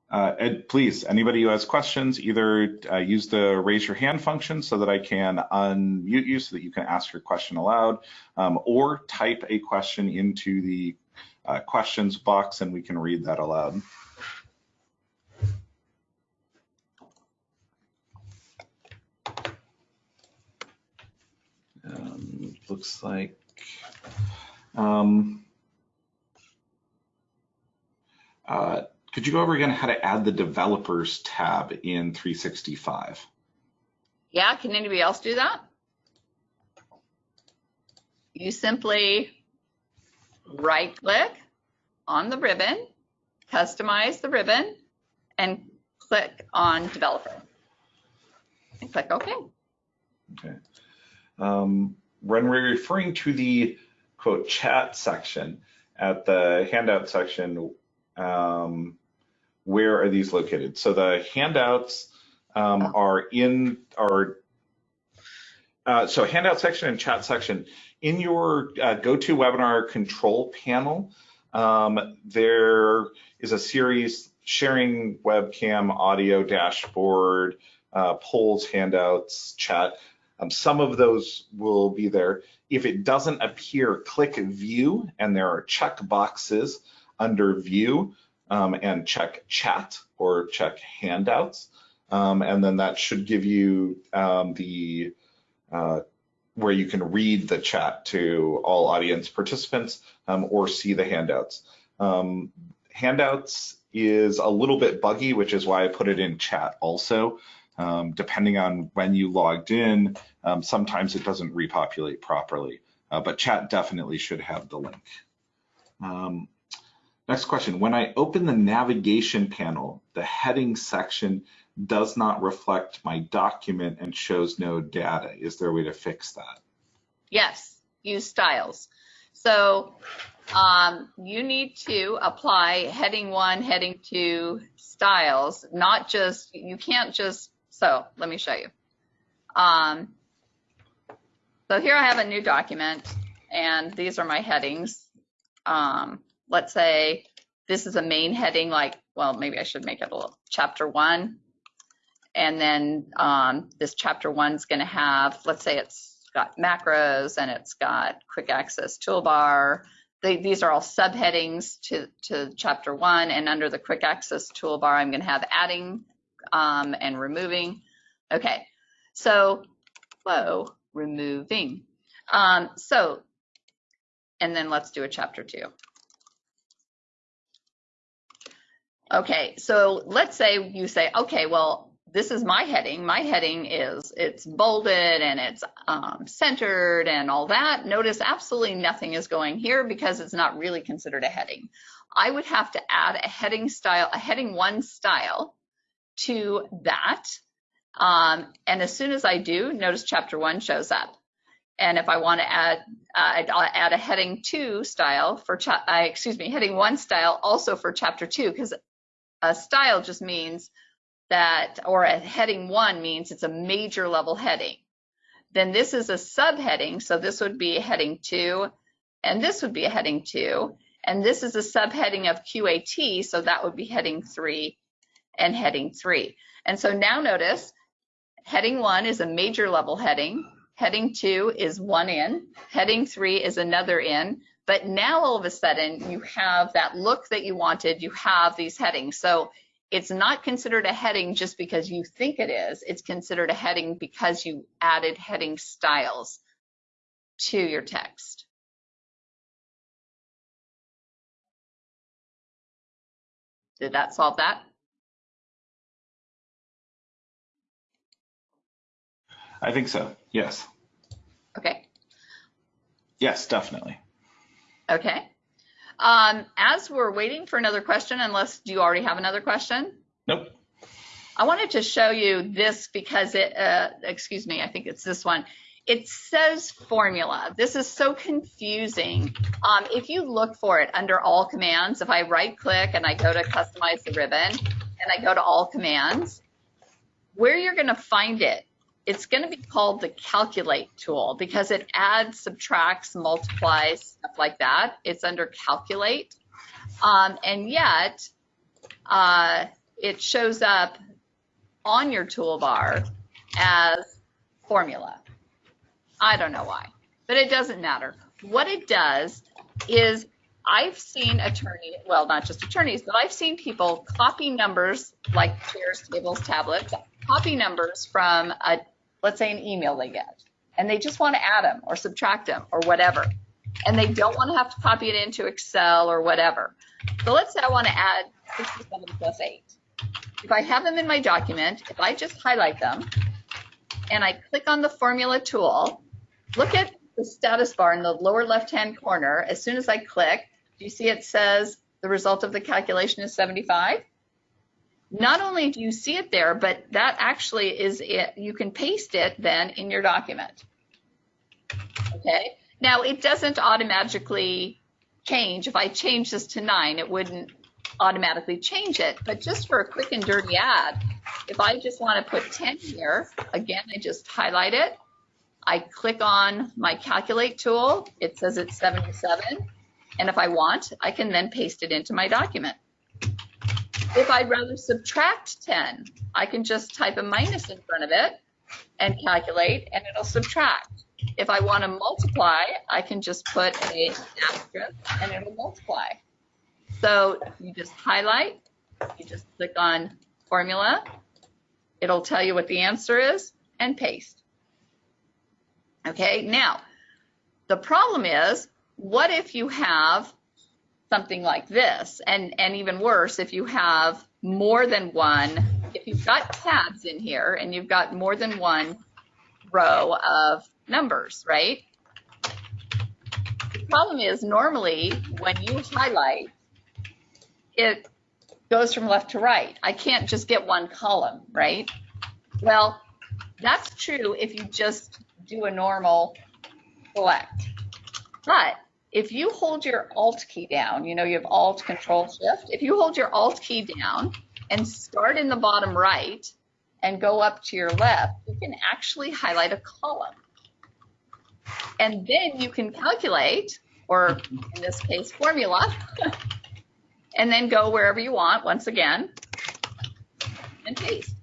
Uh, Ed, please, anybody who has questions, either uh, use the raise your hand function so that I can unmute you so that you can ask your question aloud, um, or type a question into the uh, questions box and we can read that aloud. Looks like um, uh, could you go over again how to add the developers tab in 365? Yeah, can anybody else do that? You simply right click on the ribbon, customize the ribbon, and click on developer. And click OK. Okay. Um, when we're referring to the quote chat section at the handout section, um, where are these located? So the handouts um, Oh. are in our uh, so handout section and chat section in your uh, GoToWebinar control panel. Um, there is a series sharing webcam, audio dashboard, uh, polls, handouts, chat. Um, some of those will be there. If it doesn't appear, click view, and there are check boxes under view um, and check chat or check handouts. Um, and then that should give you um, the uh, where you can read the chat to all audience participants um, or see the handouts. Um, handouts is a little bit buggy, which is why I put it in chat also. Um, depending on when you logged in, um, sometimes it doesn't repopulate properly, uh, but chat definitely should have the link. Um, next question, when I open the navigation panel, the heading section does not reflect my document and shows no data. Is there a way to fix that? Yes, use styles. So um, you need to apply heading one, heading two styles, not just, you can't just, so let me show you. Um, so here I have a new document and these are my headings. Um, let's say this is a main heading, like, well, maybe I should make it a little chapter one. And then um, this chapter one's going to have, let's say it's got macros and it's got quick access toolbar. They, these are all subheadings to, to chapter one. And under the quick access toolbar, I'm going to have adding um, and removing. Okay, so, flow removing. Um, so, and then let's do a chapter two. Okay, so let's say you say, okay, well, this is my heading. My heading is it's bolded and it's um, centered and all that. Notice absolutely nothing is going here because it's not really considered a heading. I would have to add a heading style, a heading one style to that. Um, and as soon as I do, notice chapter one shows up. And if I want to add, uh, I'll add a heading two style for, cha- uh, excuse me, heading one style also for chapter two, because a style just means that, or a heading one means it's a major level heading. Then this is a subheading, so this would be a heading two, and this would be a heading two, and this is a subheading of QAT, so that would be heading three and heading three. And so now notice, heading one is a major level heading, heading two is one in, heading three is another in, but now all of a sudden you have that look that you wanted, you have these headings. So it's not considered a heading just because you think it is. It's considered a heading because you added heading styles to your text. Did that solve that? I think so. Yes. Okay. Yes, definitely. Okay. Um, as we're waiting for another question, unless do you already have another question? Nope. I wanted to show you this because it, uh, excuse me, I think it's this one. It says formula. This is so confusing. Um, if you look for it under all commands, if I right click and I go to customize the ribbon and I go to all commands, where you're going to find it, it's going to be called the calculate tool because it adds, subtracts, multiplies, stuff like that. It's under calculate. Um, and yet, uh, it shows up on your toolbar as formula. I don't know why, but it doesn't matter. What it does is I've seen attorneys, well, not just attorneys, but I've seen people copy numbers like chairs, tables, tablets, copy numbers from a, let's say an email they get, and they just want to add them or subtract them or whatever. And they don't want to have to copy it into Excel or whatever. So let's say I want to add 67 plus 8. If I have them in my document, if I just highlight them and I click on the formula tool, look at the status bar in the lower left-hand corner. As soon as I click, do you see it says the result of the calculation is 75? Not only do you see it there, but that actually is it. You can paste it then in your document. Okay. Now it doesn't automatically change. If I change this to nine, it wouldn't automatically change it. But just for a quick and dirty add, if I just want to put 10 here, again, I just highlight it. I click on my calculate tool. It says it's 77. And if I want, I can then paste it into my document. If I'd rather subtract 10, I can just type a minus in front of it and calculate and it'll subtract. If I want to multiply, I can just put a asterisk and it'll multiply. So you just highlight, you just click on formula, it'll tell you what the answer is and paste. Okay, now the problem is, what if you have something like this? And, and even worse, if you have more than one, if you've got tabs in here and you've got more than one row of numbers, right? The problem is normally when you highlight, it goes from left to right. I can't just get one column, right? Well, that's true if you just do a normal select. But if you hold your Alt key down, you know, you have Alt, Control, Shift. If you hold your Alt key down and start in the bottom right and go up to your left, you can actually highlight a column. And then you can calculate, or in this case, formula, and then go wherever you want once again and paste.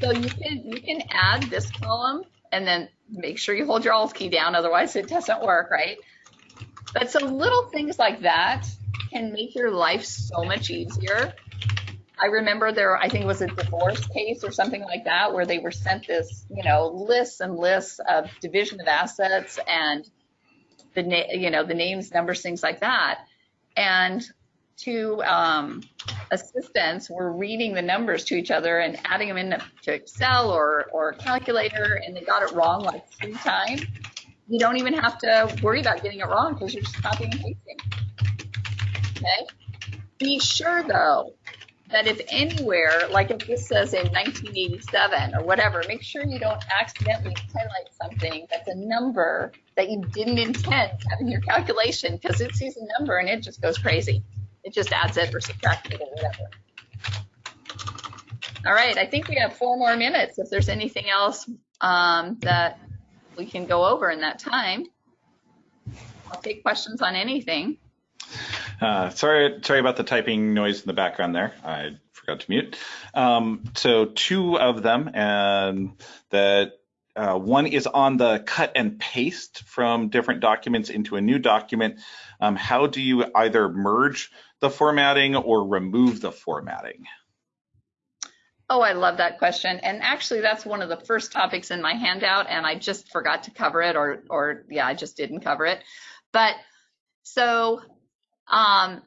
So you can you can add this column and then make sure you hold your Alt key down, otherwise it doesn't work, right? But so little things like that can make your life so much easier. I remember there, I think it was a divorce case or something like that, where they were sent this, you know, lists and lists of division of assets and the, na- you know, the names, numbers, things like that. And two um, assistants were reading the numbers to each other and adding them into Excel or, or calculator, and they got it wrong like three times. You don't even have to worry about getting it wrong because you're just copying and pasting. Okay. Be sure though that if anywhere, like if this says in 1987 or whatever, make sure you don't accidentally highlight something that's a number that you didn't intend having your calculation because it sees a number and it just goes crazy. It just adds it or subtracts it or whatever. All right, I think we have four more minutes. If there's anything else um, that we can go over in that time, I'll take questions on anything. Uh, sorry, sorry about the typing noise in the background there. I forgot to mute. Um, so two of them, and that uh, one is on the cut and paste from different documents into a new document. Um, how do you either merge the formatting or remove the formatting? Oh, I love that question. And actually, that's one of the first topics in my handout, and I just forgot to cover it, or, or yeah, I just didn't cover it. But so um,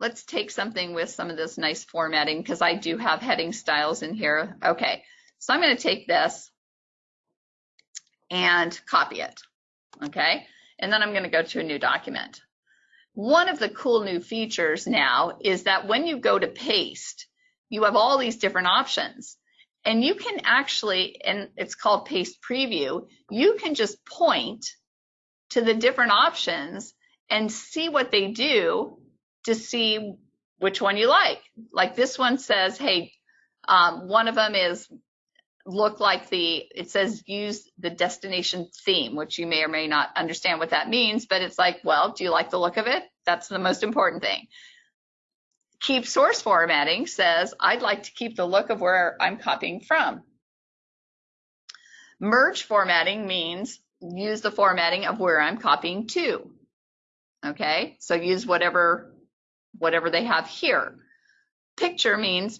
let's take something with some of this nice formatting because I do have heading styles in here. Okay, so I'm going to take this and copy it. Okay, and then I'm going to go to a new document. One of the cool new features now is that when you go to paste, you have all these different options. And you can actually, and it's called paste preview, you can just point to the different options and see what they do to see which one you like. Like this one says, hey, um, one of them is look like the, it says use the destination theme, which you may or may not understand what that means, but it's like, well, do you like the look of it? That's the most important thing. Keep source formatting says, I'd like to keep the look of where I'm copying from. Merge formatting means use the formatting of where I'm copying to. Okay, so use whatever, whatever they have here. Picture means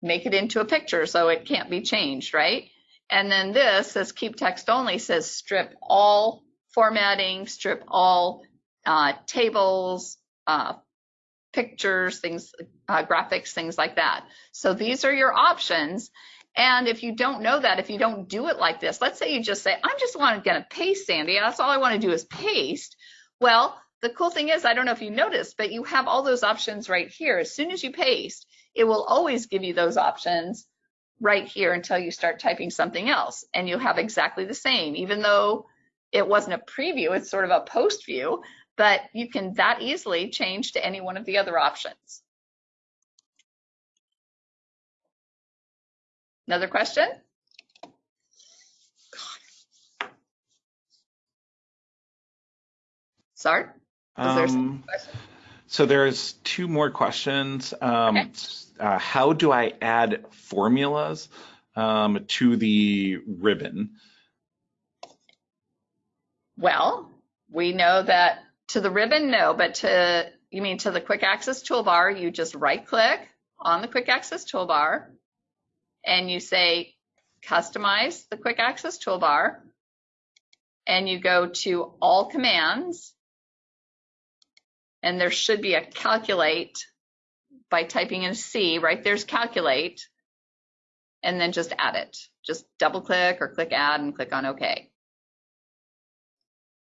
make it into a picture so it can't be changed, right? And then this says keep text only says strip all formatting, strip all uh, tables, uh, pictures, things, uh, graphics, things like that. So these are your options. And if you don't know that, if you don't do it like this, let's say you just say, I'm just want to paste, Sandy. That's all I want to do is paste. Well, the cool thing is, I don't know if you noticed, but you have all those options right here. As soon as you paste, it will always give you those options right here until you start typing something else and you'll have exactly the same, even though it wasn't a preview, it's sort of a post view, but you can that easily change to any one of the other options. Another question? Is Um, so there's two more questions. Um, Okay. uh, how do I add formulas um, to the ribbon? Well, we know that to the ribbon, no, but to, you mean to the quick access toolbar, you just right click on the quick access toolbar and you say customize the quick access toolbar and you go to all commands and there should be a calculate by typing in C, right there's calculate and then just add it. Just double click or click add and click on OK.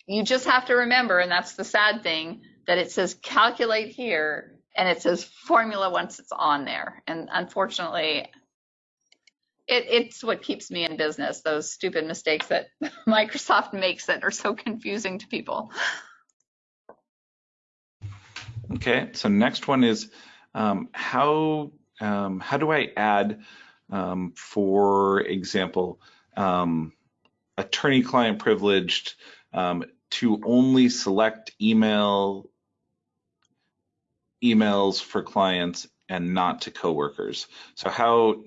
You just have to remember, and that's the sad thing, that it says calculate here and it says formula once it's on there. And unfortunately, it, it's what keeps me in business, those stupid mistakes that Microsoft makes that are so confusing to people. Okay, so next one is um, how um, how do I add, um, for example, um, attorney-client privileged um, to only select email emails for clients and not to coworkers. So how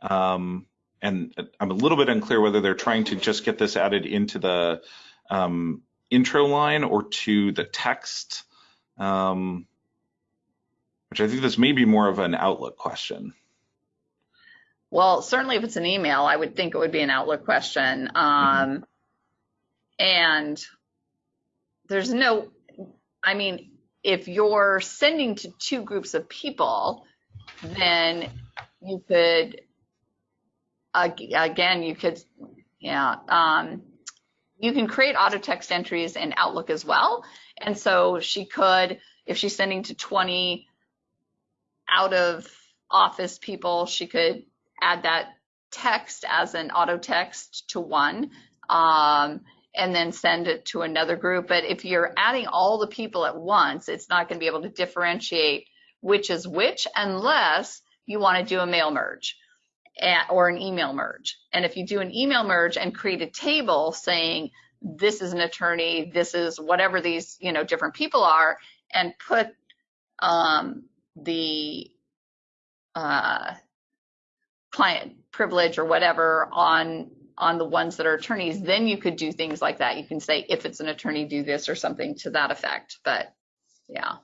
um, and I'm a little bit unclear whether they're trying to just get this added into the um, intro line or to the text. Um, which I think this may be more of an Outlook question. Well, certainly if it's an email, I would think it would be an Outlook question. Um, and there's no, I mean, if you're sending to two groups of people, then you could, again, you could, yeah, um, you can create auto text entries in Outlook as well. And so she could, if she's sending to 20 out of office people, she could add that text as an auto text to one um, and then send it to another group. But if you're adding all the people at once, it's not going to be able to differentiate which is which unless you want to do a mail merge or an email merge. And if you do an email merge and create a table saying this is an attorney, this is whatever these you know different people are, and put um, the uh, client privilege or whatever on on the ones that are attorneys, then you could do things like that. You can say if it's an attorney, do this or something to that effect. But yeah,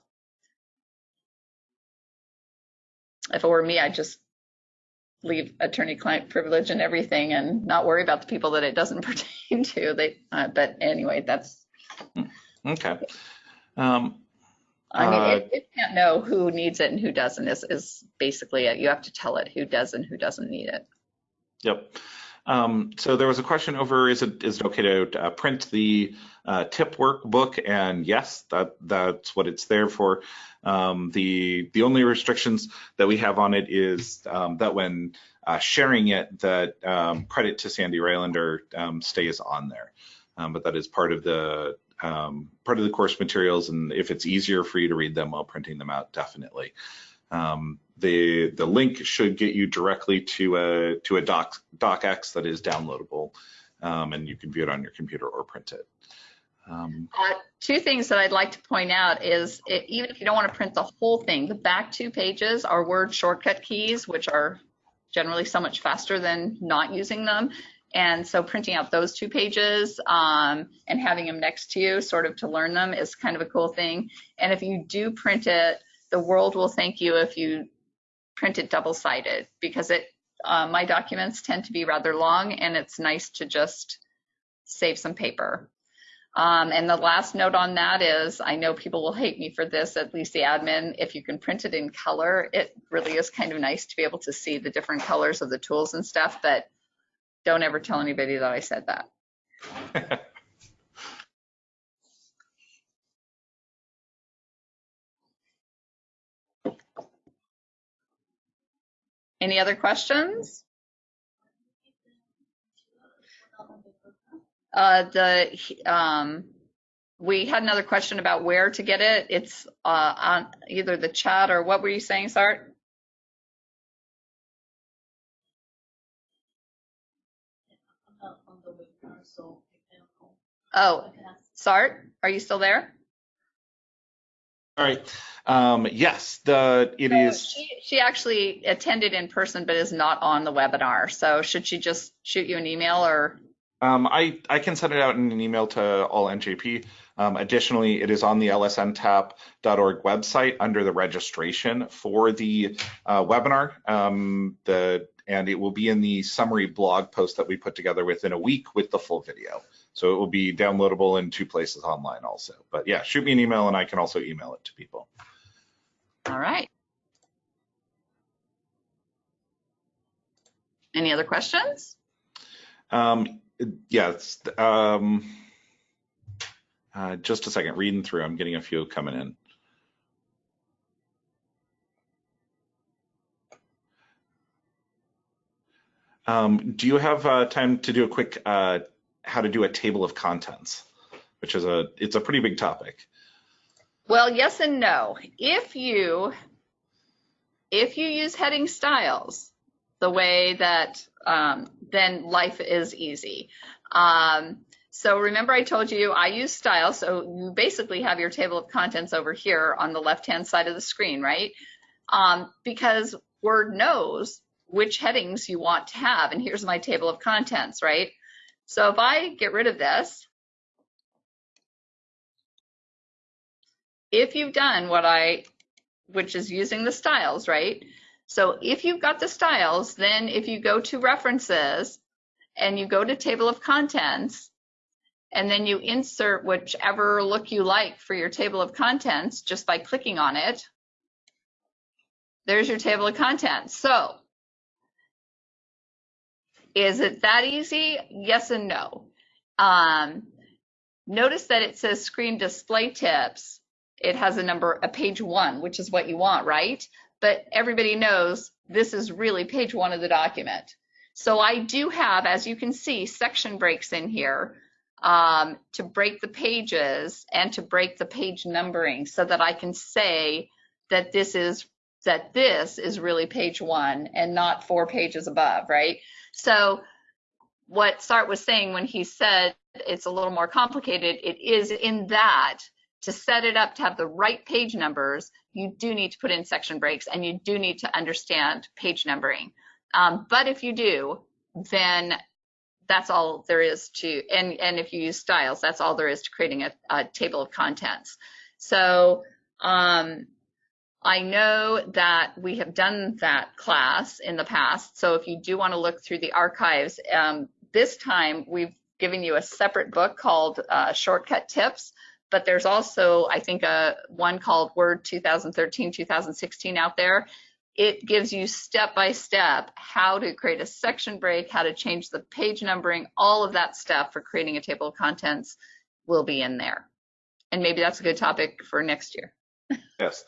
if it were me, I'd just leave attorney-client privilege and everything and not worry about the people that it doesn't pertain to. They, uh, but anyway, that's Okay. Um, I mean, Uh, it, it can't know who needs it and who doesn't is, is basically it. You have to tell it who does and who doesn't need it. yep. Um, so there was a question over, is it is it okay to uh, print the uh, tip workbook? And yes, that that's what it's there for. Um, the the only restrictions that we have on it is um, that when uh, sharing it, that um, credit to Sandy Rylander um, stays on there. Um, but that is part of the part of the course materials, and if it's easier for you to read them while printing them out, definitely. Um, the the link should get you directly to a to a doc docx that is downloadable, um, and you can view it on your computer or print it. Um, Uh, two things that I'd like to point out is it, even if you don't want to print the whole thing, the back two pages are word shortcut keys, which are generally so much faster than not using them. And so printing out those two pages um, and having them next to you sort of to learn them is kind of a cool thing. And if you do print it, the world will thank you if you print it double sided because it uh, my documents tend to be rather long and it's nice to just save some paper. Um, and the last note on that is, I know people will hate me for this, at least the admin, if you can print it in color, it really is kind of nice to be able to see the different colors of the tools and stuff, but don't ever tell anybody that I said that. Any other questions? Uh, the, um, we had another question about where to get it. It's, uh, on either the chat or what were you saying, Sart? About on the webinar, so I don't know. Oh, I can ask. Sart, are you still there? All right. Um, yes, the it So is. She, she actually attended in person, but is not on the webinar. So should she just shoot you an email or? Um, I I can send it out in an email to all NJP. Um, additionally, it is on the lsntap.org website under the registration for the uh, webinar. Um, the and it will be in the summary blog post that we put together within a week with the full video. So it will be downloadable in two places online also. But yeah, shoot me an email and I can also email it to people. All right. Any other questions? Um, yes. Um, uh, just a second, reading through. I'm getting a few coming in. Um, do you have uh, time to do a quick uh, how to do a table of contents, which is a it's a pretty big topic. Well, yes and no. If you if you use heading styles the way that um, then life is easy. Um, so remember I told you I use styles. So you basically have your table of contents over here on the left hand side of the screen, right? Um, because Word knows which headings you want to have. And here's my table of contents, right? So if I get rid of this, if you've done what I, which is using the styles, right? So if you've got the styles, then if you go to references and you go to table of contents, and then you insert whichever look you like for your table of contents just by clicking on it, there's your table of contents. So is it that easy? Yes and no. Um, notice that it says screen display tips. It has a number, a page one, which is what you want, right? But everybody knows this is really page one of the document. So I do have, as you can see, section breaks in here um, to break the pages and to break the page numbering so that I can say that this is that this is really page one and not four pages above, right? So what Sart was saying when he said it's a little more complicated, it is in that to set it up to have the right page numbers, you do need to put in section breaks and you do need to understand page numbering. Um, but if you do, then that's all there is to, and, and if you use styles, that's all there is to creating a, a table of contents. So um, I know that we have done that class in the past. So if you do want to look through the archives, um, this time we've given you a separate book called uh, Shortcut Tips, but there's also, I think, a one called Word 2013-2016 out there. It gives you step by step how to create a section break, how to change the page numbering, all of that stuff for creating a table of contents will be in there. And maybe that's a good topic for next year. Yes.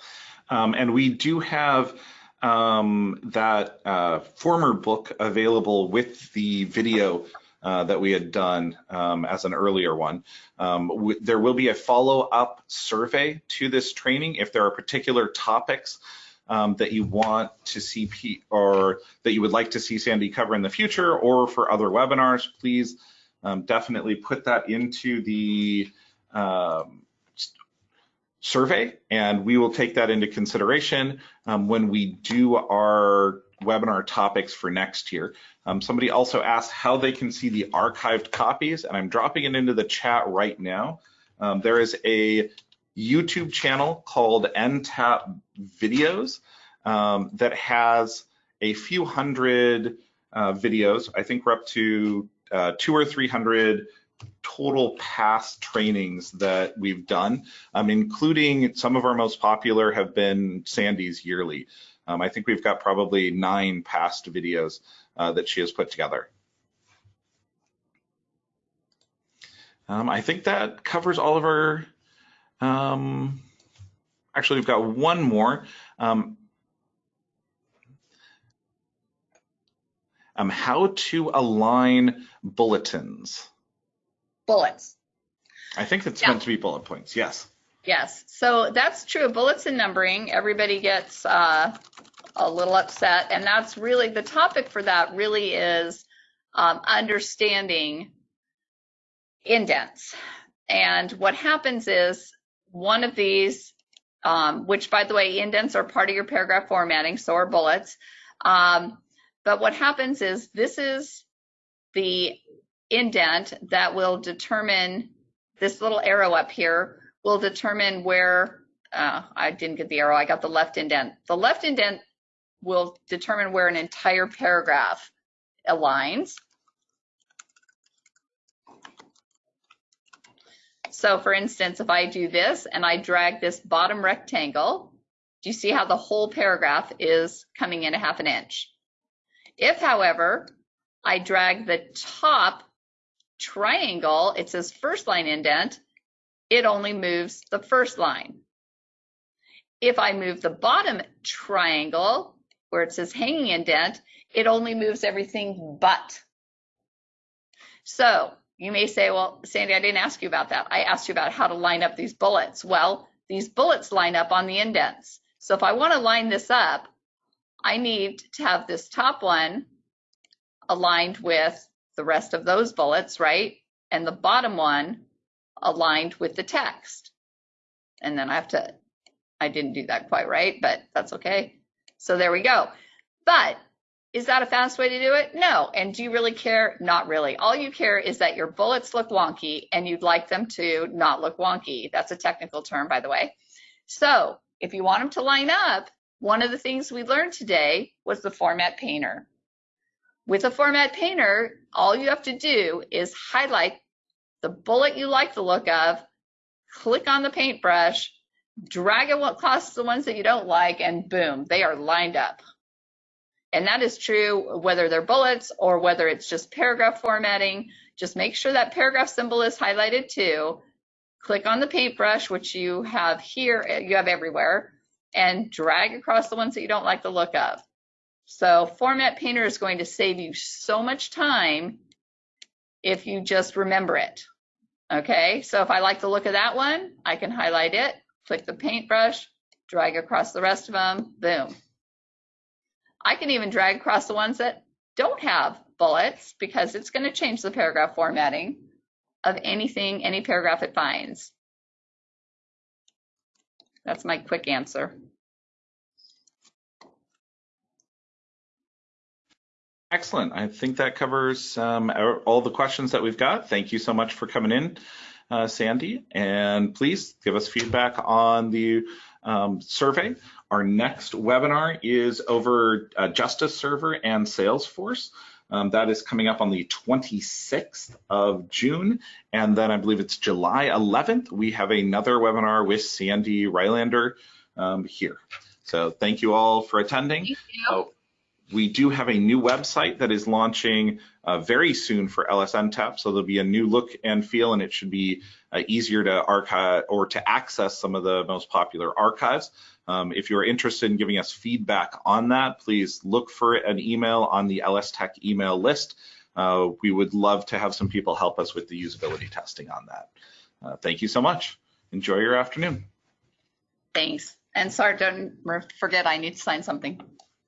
Um, and we do have um, that uh, former book available with the video uh, that we had done um, as an earlier one. Um, there will be a follow-up survey to this training if there are particular topics um, that you want to see P or that you would like to see Sandy cover in the future or for other webinars, please um, definitely put that into the um, survey and we will take that into consideration um, when we do our webinar topics for next year. Um, somebody also asked how they can see the archived copies and I'm dropping it into the chat right now. Um, there is a YouTube channel called NTAP Videos um, that has a few hundred uh, videos. I think we're up to uh, two or 300 total past trainings that we've done, um, including some of our most popular have been Sandy's yearly. Um, I think we've got probably nine past videos uh, that she has put together. Um, I think that covers all of our, um, actually we've got one more. Um, um, how to align bulletins. Bullets. I think it's Yeah. meant to be bullet points. Yes. Yes, so that's true. Bullets and numbering, everybody gets uh, a little upset, and that's really the topic for that. Really is um, understanding indents. And what happens is one of these, um, which by the way, indents are part of your paragraph formatting, so are bullets. Um, but what happens is this is the indent that will determine this little arrow up here will determine where, uh, I didn't get the arrow, I got the left indent. The left indent will determine where an entire paragraph aligns. So for instance, if I do this and I drag this bottom rectangle, do you see how the whole paragraph is coming in a half an inch? If, however, I drag the top triangle, it says first line indent, it only moves the first line. If I move the bottom triangle, where it says hanging indent, it only moves everything but. So you may say, well, Sandy, I didn't ask you about that. I asked you about how to line up these bullets. Well, these bullets line up on the indents. So if I want to line this up, I need to have this top one aligned with the rest of those bullets, right? And the bottom one aligned with the text. And then I have to, I didn't do that quite right, but that's okay. So there we go. But is that a fast way to do it? No. And do you really care? Not really. All you care is that your bullets look wonky and you'd like them to not look wonky. That's a technical term, by the way. So if you want them to line up, one of the things we learned today was the format painter. With a format painter, all you have to do is highlight the bullet you like the look of, click on the paintbrush, drag it across the ones that you don't like, and boom, they are lined up. And that is true whether they're bullets or whether it's just paragraph formatting. Just make sure that paragraph symbol is highlighted too. Click on the paintbrush, which you have here, you have everywhere, and drag across the ones that you don't like the look of. So Format Painter is going to save you so much time if you just remember it. Okay, so if I like the look of that one, I can highlight it, click the paintbrush, drag across the rest of them, boom. I can even drag across the ones that don't have bullets because it's going to change the paragraph formatting of anything, any paragraph it finds. That's my quick answer. Excellent. I think that covers um, our- all the questions that we've got. Thank you so much for coming in, uh, Sandy. And please give us feedback on the um, survey. Our next webinar is over uh, Justice Server and Salesforce. Um, that is coming up on the 26th of June. And then I believe it's July 11th. We have another webinar with Sandy Rylander um, here. So thank you all for attending. We do have a new website that is launching uh, very soon for LSNTAP. So there'll be a new look and feel, and it should be uh, easier to archive or to access some of the most popular archives. Um, if you're interested in giving us feedback on that, please look for an email on the LS Tech email list. Uh, we would love to have some people help us with the usability testing on that. Uh, thank you so much. Enjoy your afternoon. Thanks. And sorry, don't forget I need to sign something.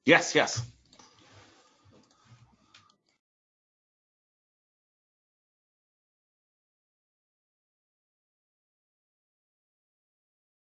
Yes, yes.